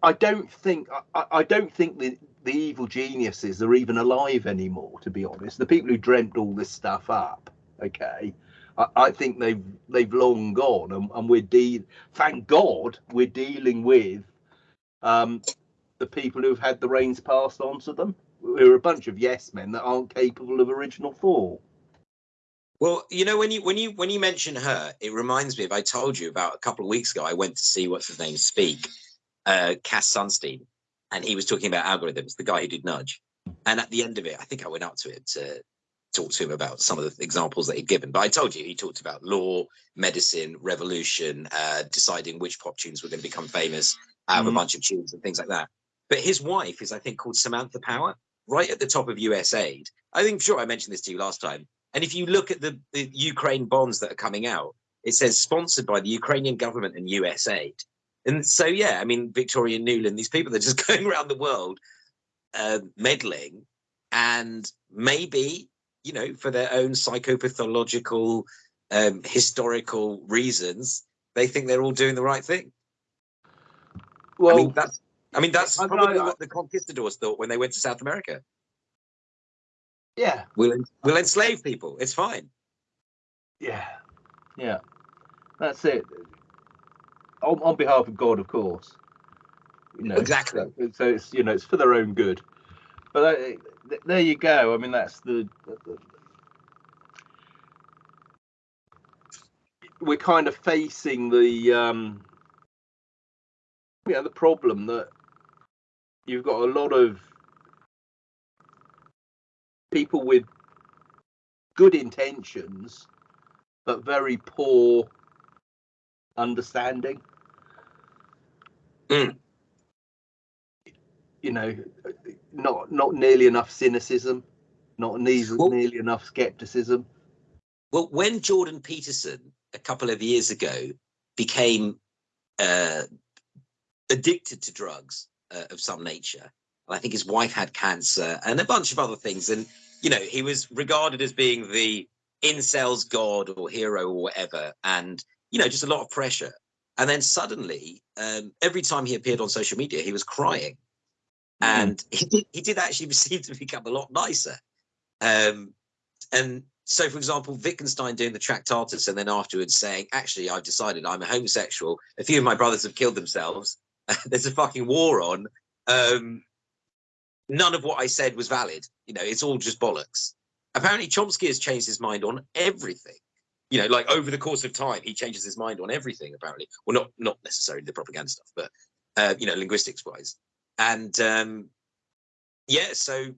I don't think, I, I, don't think the the evil geniuses are even alive anymore. To be honest, the people who dreamt all this stuff up, okay, I, I think they've they've long gone, and, and we're de- Thank God we're dealing with um, the people who've had the reins passed on to them. We're a bunch of yes men that aren't capable of original thought. Well, you know, when you when you when you mention her, it reminds me of I told you about a couple of weeks ago. I went to see what's his name speak, uh, Cass Sunstein, and he was talking about algorithms. The guy who did Nudge, and at the end of it, I think I went up to it to talk to him about some of the examples that he'd given. But I told you he talked about law, medicine, revolution, uh, deciding which pop tunes were going to become famous out of mm. a bunch of tunes and things like that. But his wife is, I think, called Samantha Power, right at the top of USAID. I think sure I mentioned this to you last time and if you look at the, the Ukraine bonds that are coming out, it says sponsored by the Ukrainian government and USAID. And so, yeah, I mean, Victoria Nuland, these people are just [LAUGHS] going around the world uh, meddling and maybe, you know, for their own psychopathological, um, historical reasons, they think they're all doing the right thing. Well, I mean, that's, I mean, that's probably what the conquistadors thought when they went to South America. Yeah. We'll we'll enslave people. It's fine. Yeah. Yeah. That's it. On, on behalf of God, of course. You know, exactly. So, so, it's you know it's for their own good. But uh, there you go. I mean that's the, the we're kind of facing the um yeah the problem that you've got a lot of people with good intentions but very poor understanding. Mm. You know, not not nearly enough cynicism, not nearly, well, nearly enough skepticism. Well, when Jordan Peterson a couple of years ago became uh, addicted to drugs uh, of some nature, and I think his wife had cancer and a bunch of other things. And, you know, he was regarded as being the incels god or hero or whatever. And, you know, just a lot of pressure. And then suddenly, um, every time he appeared on social media, he was crying. Mm. And [LAUGHS] he did, he did actually seem to become a lot nicer. Um, and so, for example, Wittgenstein doing the Tractatus and then afterwards saying, actually, I've decided I'm a homosexual. A few of my brothers have killed themselves. [LAUGHS] There's a fucking war on. Um, none of what I said was valid. You know, it's all just bollocks. Apparently, Chomsky has changed his mind on everything. You know, like over the course of time, he changes his mind on everything. Apparently, well, not not necessarily the propaganda stuff, but uh, you know, linguistics wise. And um, yeah, so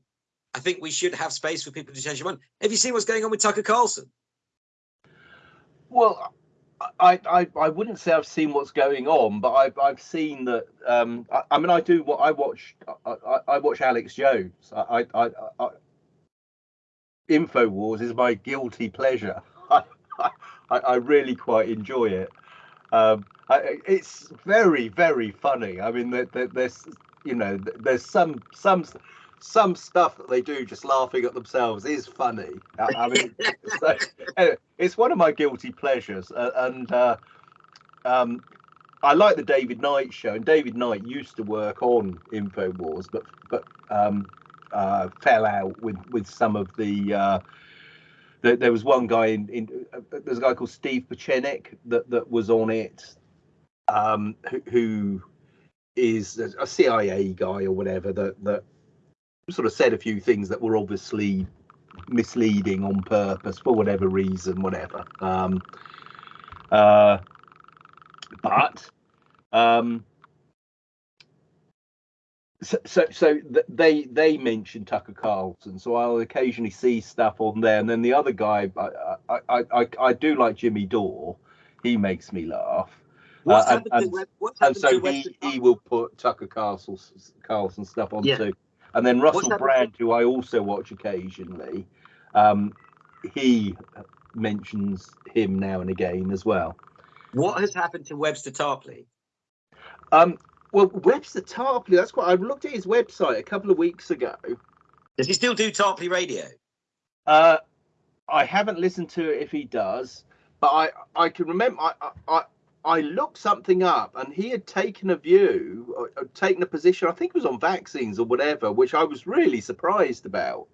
I think we should have space for people to change their mind. Have you seen what's going on with Tucker Carlson? Well, I, I, I wouldn't say I've seen what's going on, but I've I've seen that. Um, I, I mean, I do what I watch. I, I, watch Alex Jones. I, I, I, Infowars is my guilty pleasure. I, [LAUGHS] I, I really quite enjoy it. Um, I, it's very very funny. I mean, there, there, there's you know there's some some some stuff that they do just laughing at themselves is funny. I, mean, [LAUGHS] so, anyway, it's one of my guilty pleasures, uh, and uh, um, I like the David Knight show. And David Knight used to work on Infowars, but but um, uh, fell out with with some of the. Uh, there, there was one guy in, in uh, there's a guy called Steve Pieczenik that that was on it, um, who, who is a CIA guy or whatever that that sort of said a few things that were obviously misleading on purpose for whatever reason, whatever. Um, uh, but um, so so, so they they mentioned Tucker Carlson, so I'll occasionally see stuff on there. And then the other guy, I I I, I do like Jimmy Dore. He makes me laugh. Uh, and, and, and, so he, he will put Tucker Carlson Carlson stuff on yeah. too. And then Russell Brand, who I also watch occasionally, um, he mentions him now and again as well. What has happened to Webster Tarpley? Um, well, Webster Tarpley, that's quite. I looked at his website a couple of weeks ago. Does he still do Tarpley Radio? Uh, I haven't listened to it if he does, but I I can remember I I I looked something up and he had taken a view, or, or taken a position. I think it was on vaccines or whatever, which I was really surprised about.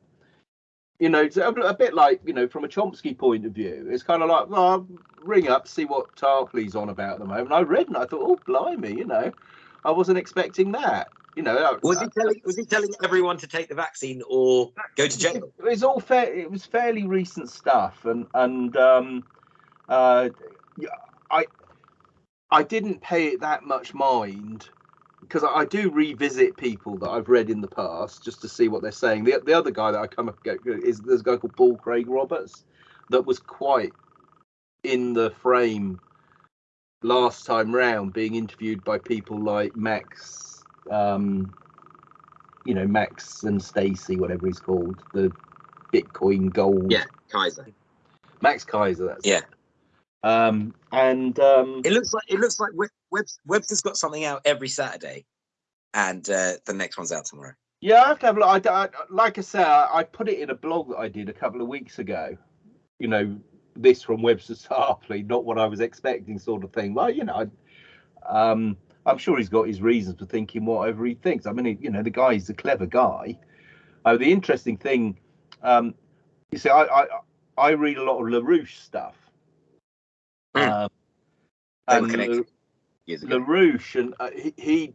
You know, it's a, a bit like you know from a Chomsky point of view. It's kind of like, well, I'll ring up, see what Tarpley's on about at the moment. I read and I thought, oh, blimey, you know, I wasn't expecting that. You know, was he telling was he telling everyone to take the vaccine or go to jail? It was all fair. It was fairly recent stuff, and and um, uh, I I didn't pay it that much mind because I, I, do revisit people that I've read in the past just to see what they're saying. The the other guy that I come up is there's a guy called Paul Craig Roberts that was quite in the frame last time round, being interviewed by people like Max, um, you know Max and Stacy, whatever he's called, the Bitcoin Gold. Yeah, Keiser. Max Keiser. That's yeah. It. Um, and um, it looks like it looks like Web, Webster's got something out every Saturday, and uh, the next one's out tomorrow. Yeah, I have to have a look. I, I, like I said, I, I put it in a blog that I did a couple of weeks ago. You know, this from Webster Tarpley, not what I was expecting, sort of thing. Well, you know, I, um, I'm sure he's got his reasons for thinking whatever he thinks. I mean, he, you know, the guy's a clever guy. Uh, the interesting thing, um, you see, I, I I read a lot of LaRouche stuff, Mm. Um, and LaRouche and uh, he, he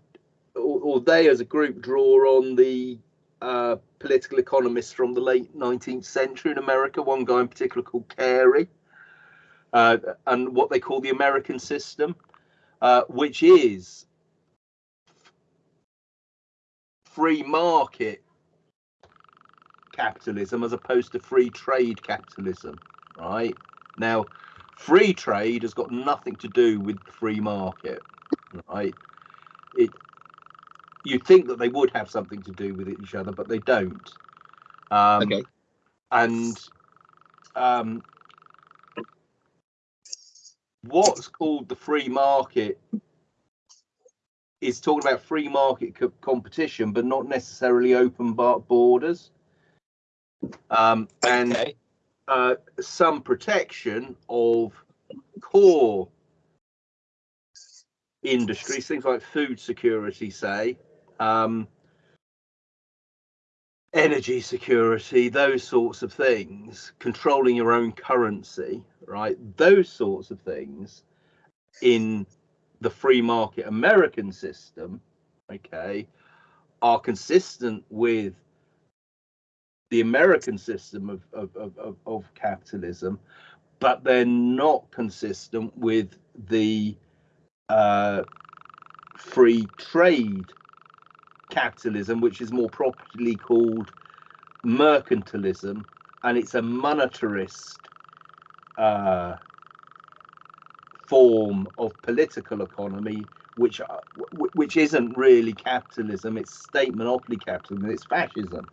or, or, they as a group draw on the political economists from the late 19th century in America. One guy in particular called Carey, uh, and what they call the American system, uh, which is free market capitalism as opposed to free trade capitalism. Right now, Free trade has got nothing to do with free market, right? It you think that they would have something to do with each other, but they don't. Um, okay. And um, what's called the free market is talking about free market co- competition, but not necessarily open borders. Um, and okay uh, some protection of core industries, things like food security, say, um, energy security, those sorts of things, controlling your own currency, right? Those sorts of things in the free market American system, okay, are consistent with the American system of, of, of, of, capitalism, but they're not consistent with the uh, free trade capitalism, which is more properly called mercantilism, and it's a monetarist uh, form of political economy, which uh, which isn't really capitalism; it's state monopoly capitalism. It's fascism.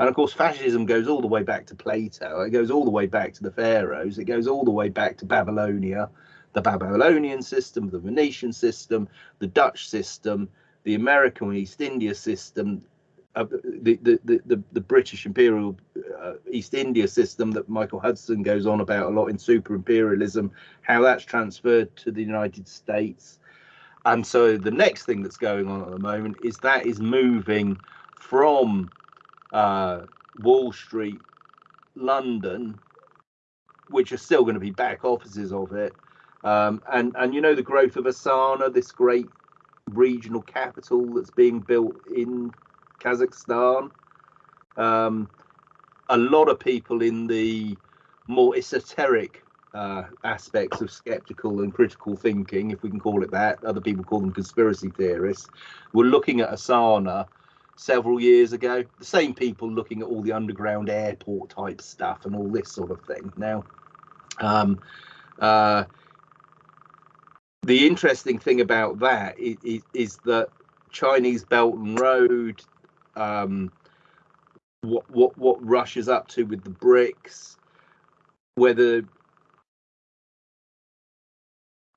And of course, fascism goes all the way back to Plato. It goes all the way back to the pharaohs. It goes all the way back to Babylonia, the Babylonian system, the Venetian system, the Dutch system, the American East India system, uh, the, the, the, the, British imperial uh, East India system that Michael Hudson goes on about a lot in Super Imperialism, how that's transferred to the United States. And so the next thing that's going on at the moment is that is moving from uh, Wall Street, London, which are still going to be back offices of it. Um, and and you know the growth of Astana, this great regional capital that's being built in Kazakhstan. Um, a lot of people in the more esoteric uh, aspects of skeptical and critical thinking, if we can call it that, other people call them conspiracy theorists, were looking at Astana several years ago. The same people looking at all the underground airport type stuff and all this sort of thing. Now, um, uh, the interesting thing about that is, is, is that Chinese Belt and Road, um, what what what Russia's up to with the BRICS, whether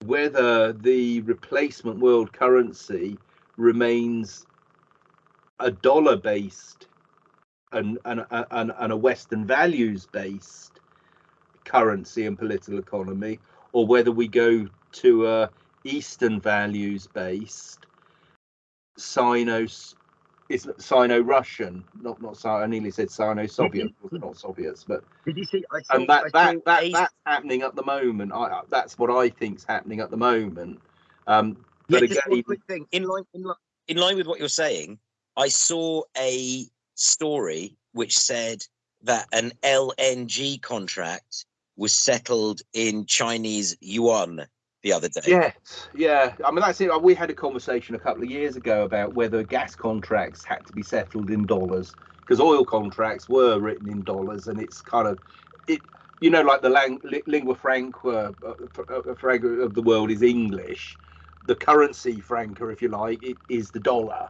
whether the replacement world currency remains a dollar based and, and, and, and a Western values based currency and political economy, or whether we go to a Eastern values based Sino is Sino-Russian, not not I nearly said Sino-Soviet, not Soviets, but did you see? I saw, and that I that, that a- that's happening at the moment. I that's what I think's happening at the moment. Um, Yeah, but just one again, quick thing. in line in, li- in line with what you're saying, I saw a story which said that an LNG contract was settled in Chinese yuan the other day. Yes, yeah. I mean, that's it. We had a conversation a couple of years ago about whether gas contracts had to be settled in dollars because oil contracts were written in dollars, and it's kind of it. You know, like the lang, lingua franca uh, uh, franca of the world is English. The currency franca, if you like, it is the dollar,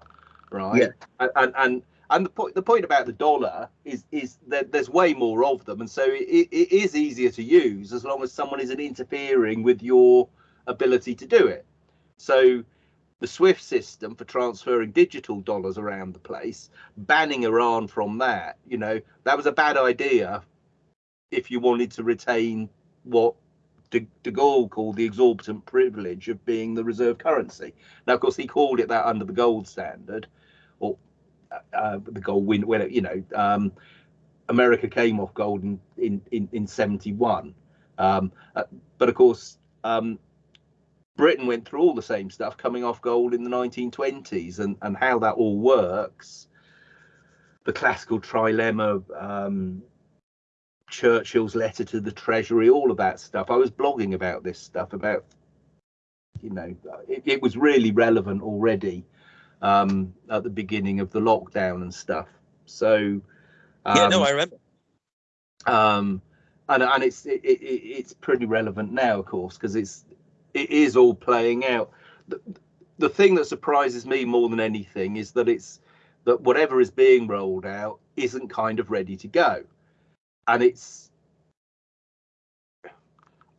right? Yeah. And and and, and the point the point about the dollar is is that there's way more of them, and so it, it is easier to use as long as someone isn't interfering with your ability to do it. So the SWIFT system for transferring digital dollars around the place, banning Iran from that, you know, that was a bad idea if you wanted to retain what de, de Gaulle called the exorbitant privilege of being the reserve currency. Now, of course, he called it that under the gold standard, or uh, the gold win, well, you know, um, America came off gold in in in, in 71. Um, uh, but of course, um, Britain went through all the same stuff coming off gold in the 1920s and, and how that all works. The classical trilemma, um, Churchill's letter to the Treasury, all of that stuff. I was blogging about this stuff about, you know, it, it was really relevant already um, at the beginning of the lockdown and stuff. So, um, yeah, no, I remember. um, and and it's it, it, it's pretty relevant now, of course, because it's it is all playing out. The, the thing that surprises me more than anything is that it's that whatever is being rolled out isn't kind of ready to go, and it's.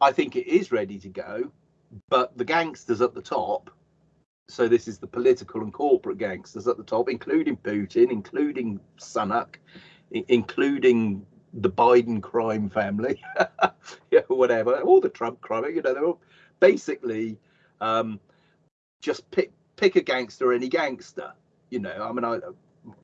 I think it is ready to go, but the gangsters at the top. So this is the political and corporate gangsters at the top, including Putin, including Sunak, including the Biden crime family, [LAUGHS] yeah, whatever, all the Trump crime, you know, they're all basically um, just pick pick a gangster, any gangster. You know, I mean, I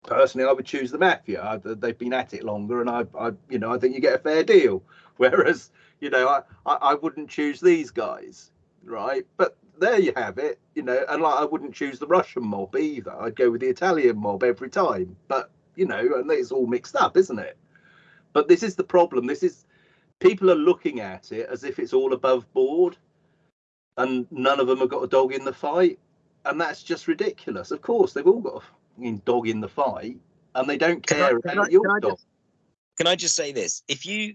personally I would choose the mafia. I, they've been at it longer, and I, I, you know, I think you get a fair deal. [LAUGHS] Whereas, you know, I, I, I wouldn't choose these guys, right? But there you have it, you know, and like I wouldn't choose the Russian mob either. I'd go with the Italian mob every time. But you know, and it's all mixed up, isn't it? But this is the problem. This is people are looking at it as if it's all above board, and none of them have got a dog in the fight, and that's just ridiculous. Of course, they've all got a dog in the fight, and they don't Can I- care can about I- your can I dog. just- Can I just say this? If you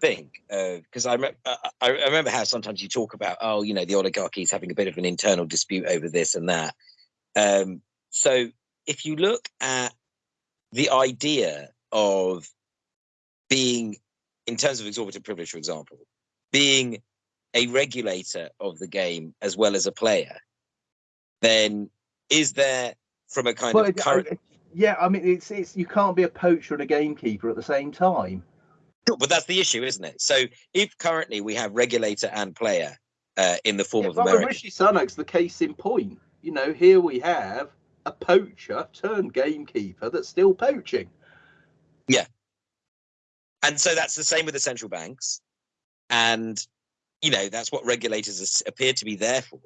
think, because I, rem- I, I I remember how sometimes you talk about, oh, you know, the oligarchy is having a bit of an internal dispute over this and that. Um, so if you look at the idea of being, in terms of exorbitant privilege, for example, being a regulator of the game as well as a player, then is there from a kind Well, of current I- yeah, I mean, it's it's you can't be a poacher and a gamekeeper at the same time. But that's the issue, isn't it? So if currently we have regulator and player uh, in the form Yeah, of America, Rishi Sunak's the case in point. You know, here we have a poacher turned gamekeeper that's still poaching. Yeah. And so that's the same with the central banks, and you know that's what regulators appear to be there for,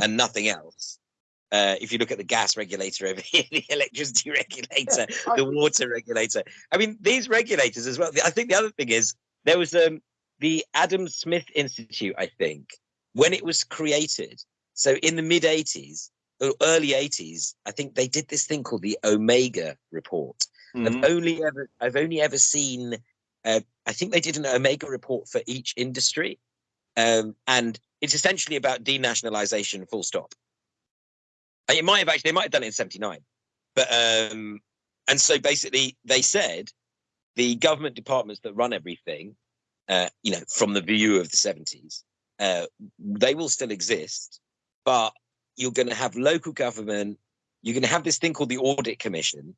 and nothing else. Uh, if you look at the gas regulator over [LAUGHS] here, the electricity regulator, [LAUGHS] the water regulator. I mean, these regulators as well. I think the other thing is there was um, the Adam Smith Institute, I think, when it was created. So in the mid 80s, or early 80s, I think they did this thing called the Omega Report. Mhm. I've only ever I've only ever seen uh, I think they did an Omega report for each industry. Um, and it's essentially about denationalization full stop. It might have actually they might have done it in 79. But um and so basically they said the government departments that run everything uh, you know, from the view of the 70s, uh, they will still exist, but you're going to have local government, you're going to have this thing called the Audit Commission,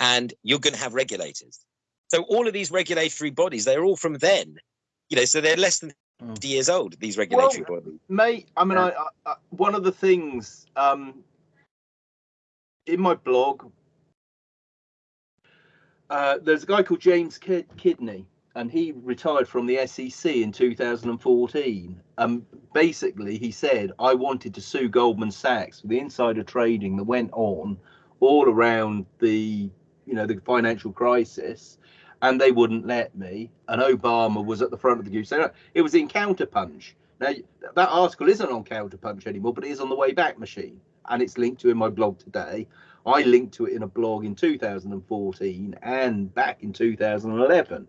and you're going to have regulators. So all of these regulatory bodies, they're all from then, you know, so they're less than Mm. years old, these regulatory bodies. mate i mean Yeah. I, I, I one of the things um in my blog uh there's a guy called james Kid- kidney and he retired from the sec in 2014 um basically he said i wanted to sue goldman sachs for the insider trading that went on all around the you know the financial crisis and they wouldn't let me and obama was at the front of the queue so it was in counterpunch now that article isn't on Counterpunch anymore, but it is on the Wayback Machine, and it's linked to in my blog today. I linked to it in a blog in 2014 and back in 2011.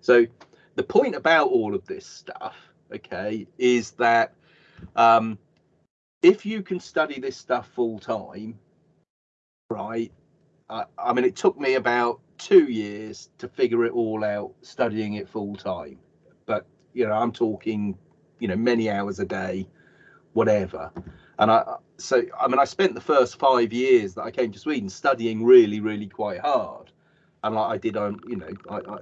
So the point about all of this stuff, okay, is that um, if you can study this stuff full time, right? I, I mean, it took me about two years to figure it all out, studying it full time. But you know, I'm talking you know many hours a day whatever. And i so i mean i spent the first five years that i came to sweden studying really really quite hard. And like i did on you know I, I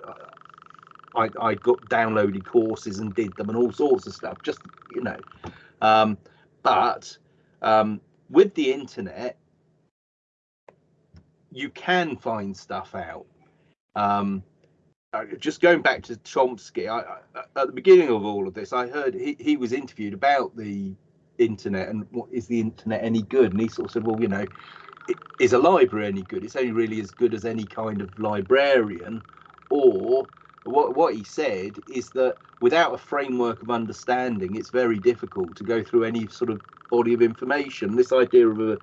i i got downloaded courses and did them and all sorts of stuff just you know. Um but um with the internet you can find stuff out um uh, just going back to Chomsky, I, I, at the beginning of all of this, I heard he, he was interviewed about the internet and what is the internet any good? And he sort of said, well, you know, is a library any good? It's only really as good as any kind of librarian. Or what what he said is that without a framework of understanding, it's very difficult to go through any sort of body of information. This idea of a,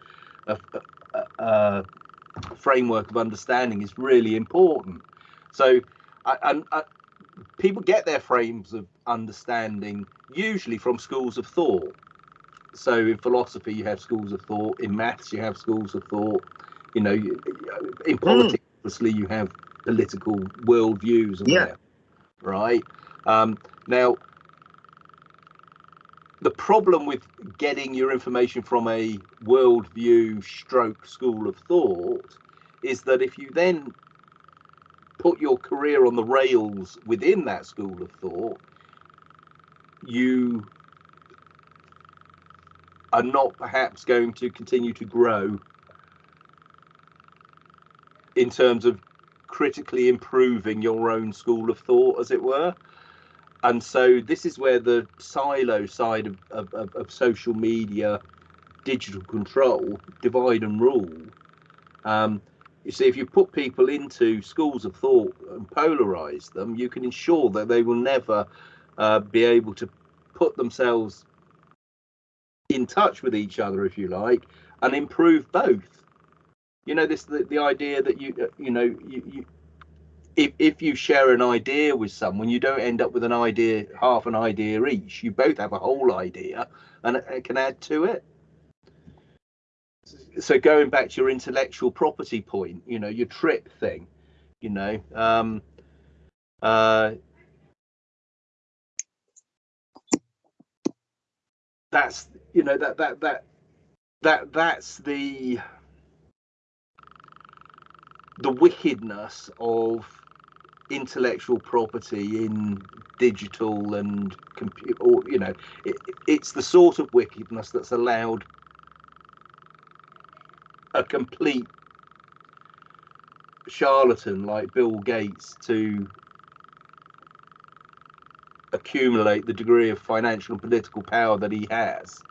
a, a, a framework of understanding is really important. So I- and uh, people get their frames of understanding usually from schools of thought. So in philosophy, you have schools of thought. In maths, you have schools of thought. You know, you- in politics, obviously, you have political worldviews. And Yeah. whatever, right. Um, now, the problem with getting your information from a worldview stroke school of thought is that if you then put your career on the rails within that school of thought, you are not perhaps going to continue to grow in terms of critically improving your own school of thought, as it were. And so this is where the silo side of, of, of, of social media, digital control, divide and rule. Um, you see, if you put people into schools of thought and polarize them, you can ensure that they will never uh, be able to put themselves in touch with each other, if you like, and improve both. You know, this the, the idea that you uh, you know you, you if if you share an idea with someone, you don't end up with an idea, half an idea each. You both have a whole idea, and it, can add to it so going back to your intellectual property point you know your trip thing you know um uh that's you know that that that that that's the the wickedness of intellectual property in digital and compute or you know it, it's the sort of wickedness that's allowed a complete charlatan like Bill Gates to accumulate the degree of financial and political power that he has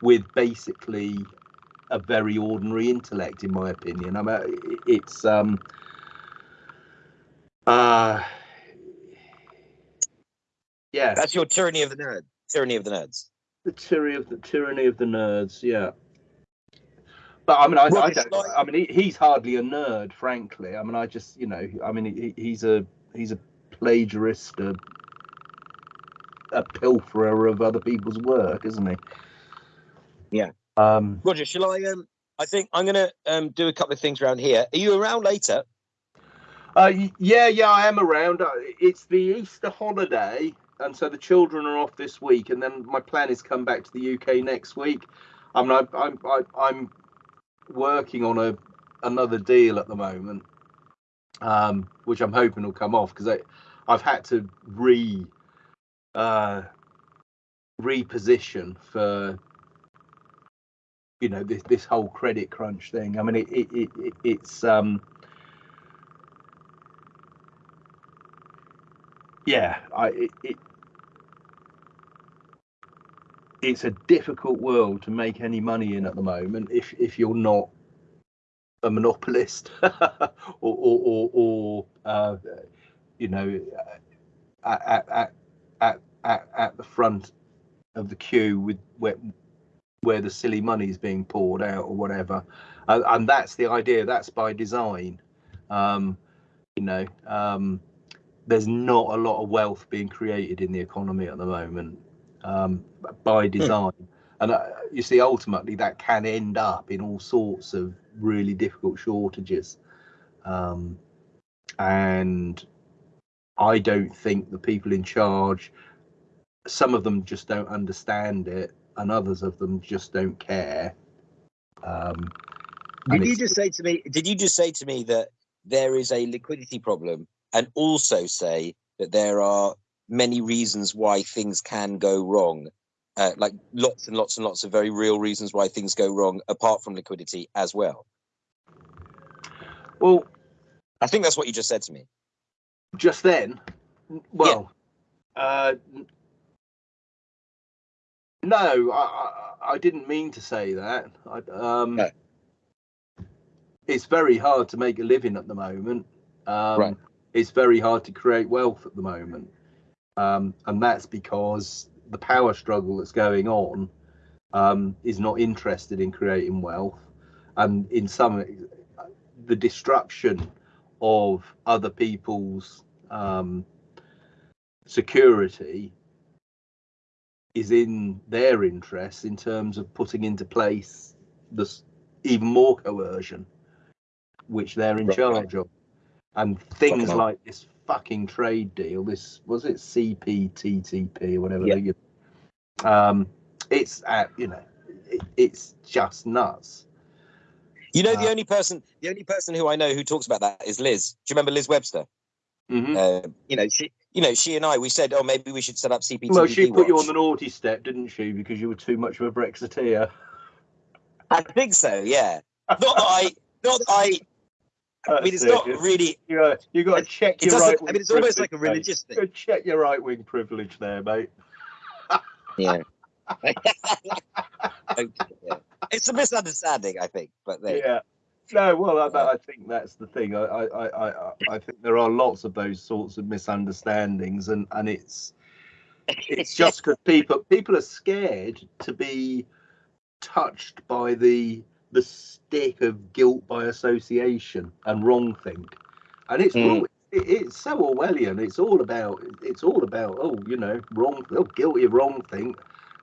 with basically a very ordinary intellect in my opinion. I mean it's um uh yeah That's your tyranny of the nerd. Tyranny of the nerds. the tyranny of the tyranny of the nerds yeah but i mean i, I don't i mean he, he's hardly a nerd frankly i mean i just you know i mean he, he's a he's a plagiarist a, a pilferer of other people's work isn't he Yeah. um Roger, shall I? Um, I think I'm going to um, do a couple of things around here. Are you around later? Uh, yeah, yeah, I am around. Uh, It's the Easter holiday, and so the children are off this week, and then my plan is come back to the UK next week. I mean, I, I'm I, I'm working on a another deal at the moment, um, which I'm hoping will come off because I've had to re uh, reposition for you know this this whole credit crunch thing. I mean, it, it, it, it it's um yeah, I it, it it's a difficult world to make any money in at the moment if if you're not a monopolist [LAUGHS] or or or, or uh, you know at, at at at at the front of the queue with where where the silly money is being poured out or whatever. And, and that's the idea that's by design. Um you know um there's not a lot of wealth being created in the economy at the moment um, by design. And uh, you see, ultimately, that can end up in all sorts of really difficult shortages. Um, and I don't think the people in charge, some of them just don't understand it, and others of them just don't care. Um, Did you just say to me? Did you just say to me that there is a liquidity problem, and also say that there are many reasons why things can go wrong, uh, like lots and lots and lots of very real reasons why things go wrong, apart from liquidity as well. well, I think that's what you just said to me. just then well uh no I, I i didn't mean to say that i um No. it's very hard to make a living at the moment um Right. It's very hard to create wealth at the moment. Um and that's because the power struggle that's going on um is not interested in creating wealth. And in some the destruction of other people's um, security is in their interests in terms of putting into place this even more coercion, which they're in Right. charge of, and things Fucking like this fucking trade deal. This was it CPTTP or whatever. Yeah. Um, it's at you know, it, it's just nuts. You know, the Uh, only person, the only person who I know who talks about that is Liz. Do you remember Liz Webster? Mm-hmm. Uh, you know, she, you know, she and I, we said, oh, maybe we should set up CPTPP. Well, she put you on the naughty step, didn't she? Because you were too much of a Brexiteer. I think so. Yeah. Not that I, not that I. I mean, it's That's not really. You got you got to check your right. I mean, it's almost like a religious thing. Check your right wing privilege there, mate. [LAUGHS] Yeah. [LAUGHS] Okay. It's a misunderstanding, I think. But there. Yeah. No, well, I, I think that's the thing. I, I, I, I, I think there are lots of those sorts of misunderstandings, and and it's it's [LAUGHS] just because people people are scared to be touched by the the stick of guilt by association and wrongthink, and it's mm. it, it's so Orwellian. It's all about it's all about oh you know wrong oh guilty of wrongthink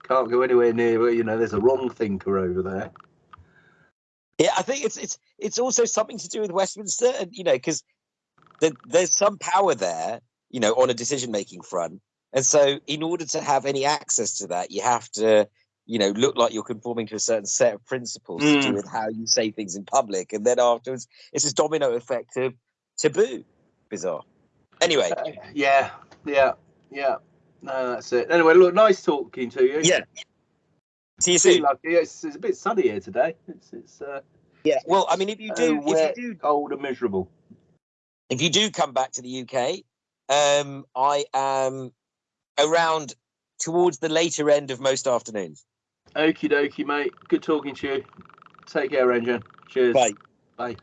can't go anywhere near you know there's a wrong thinker over there. Yeah, I think it's it's it's also something to do with Westminster, and you know, because the, there's some power there, you know, on a decision making front, and so in order to have any access to that, you have to, you know, look like you're conforming to a certain set of principles to do Mm. with how you say things in public, and then afterwards, it's this domino effect of taboo. Bizarre. Anyway, Uh, yeah, yeah, yeah. No, that's it. Anyway, look, nice talking to you. yeah. See you soon. it's, it's a bit sunny here today. It's it's uh, Yeah. Well, I mean, if you uh, do, if you do cold and miserable. if you do come back to the UK, um, I am around towards the later end of most afternoons. Okie dokie, mate. Good talking to you. Take care, Ranjan. Cheers. Bye. Bye.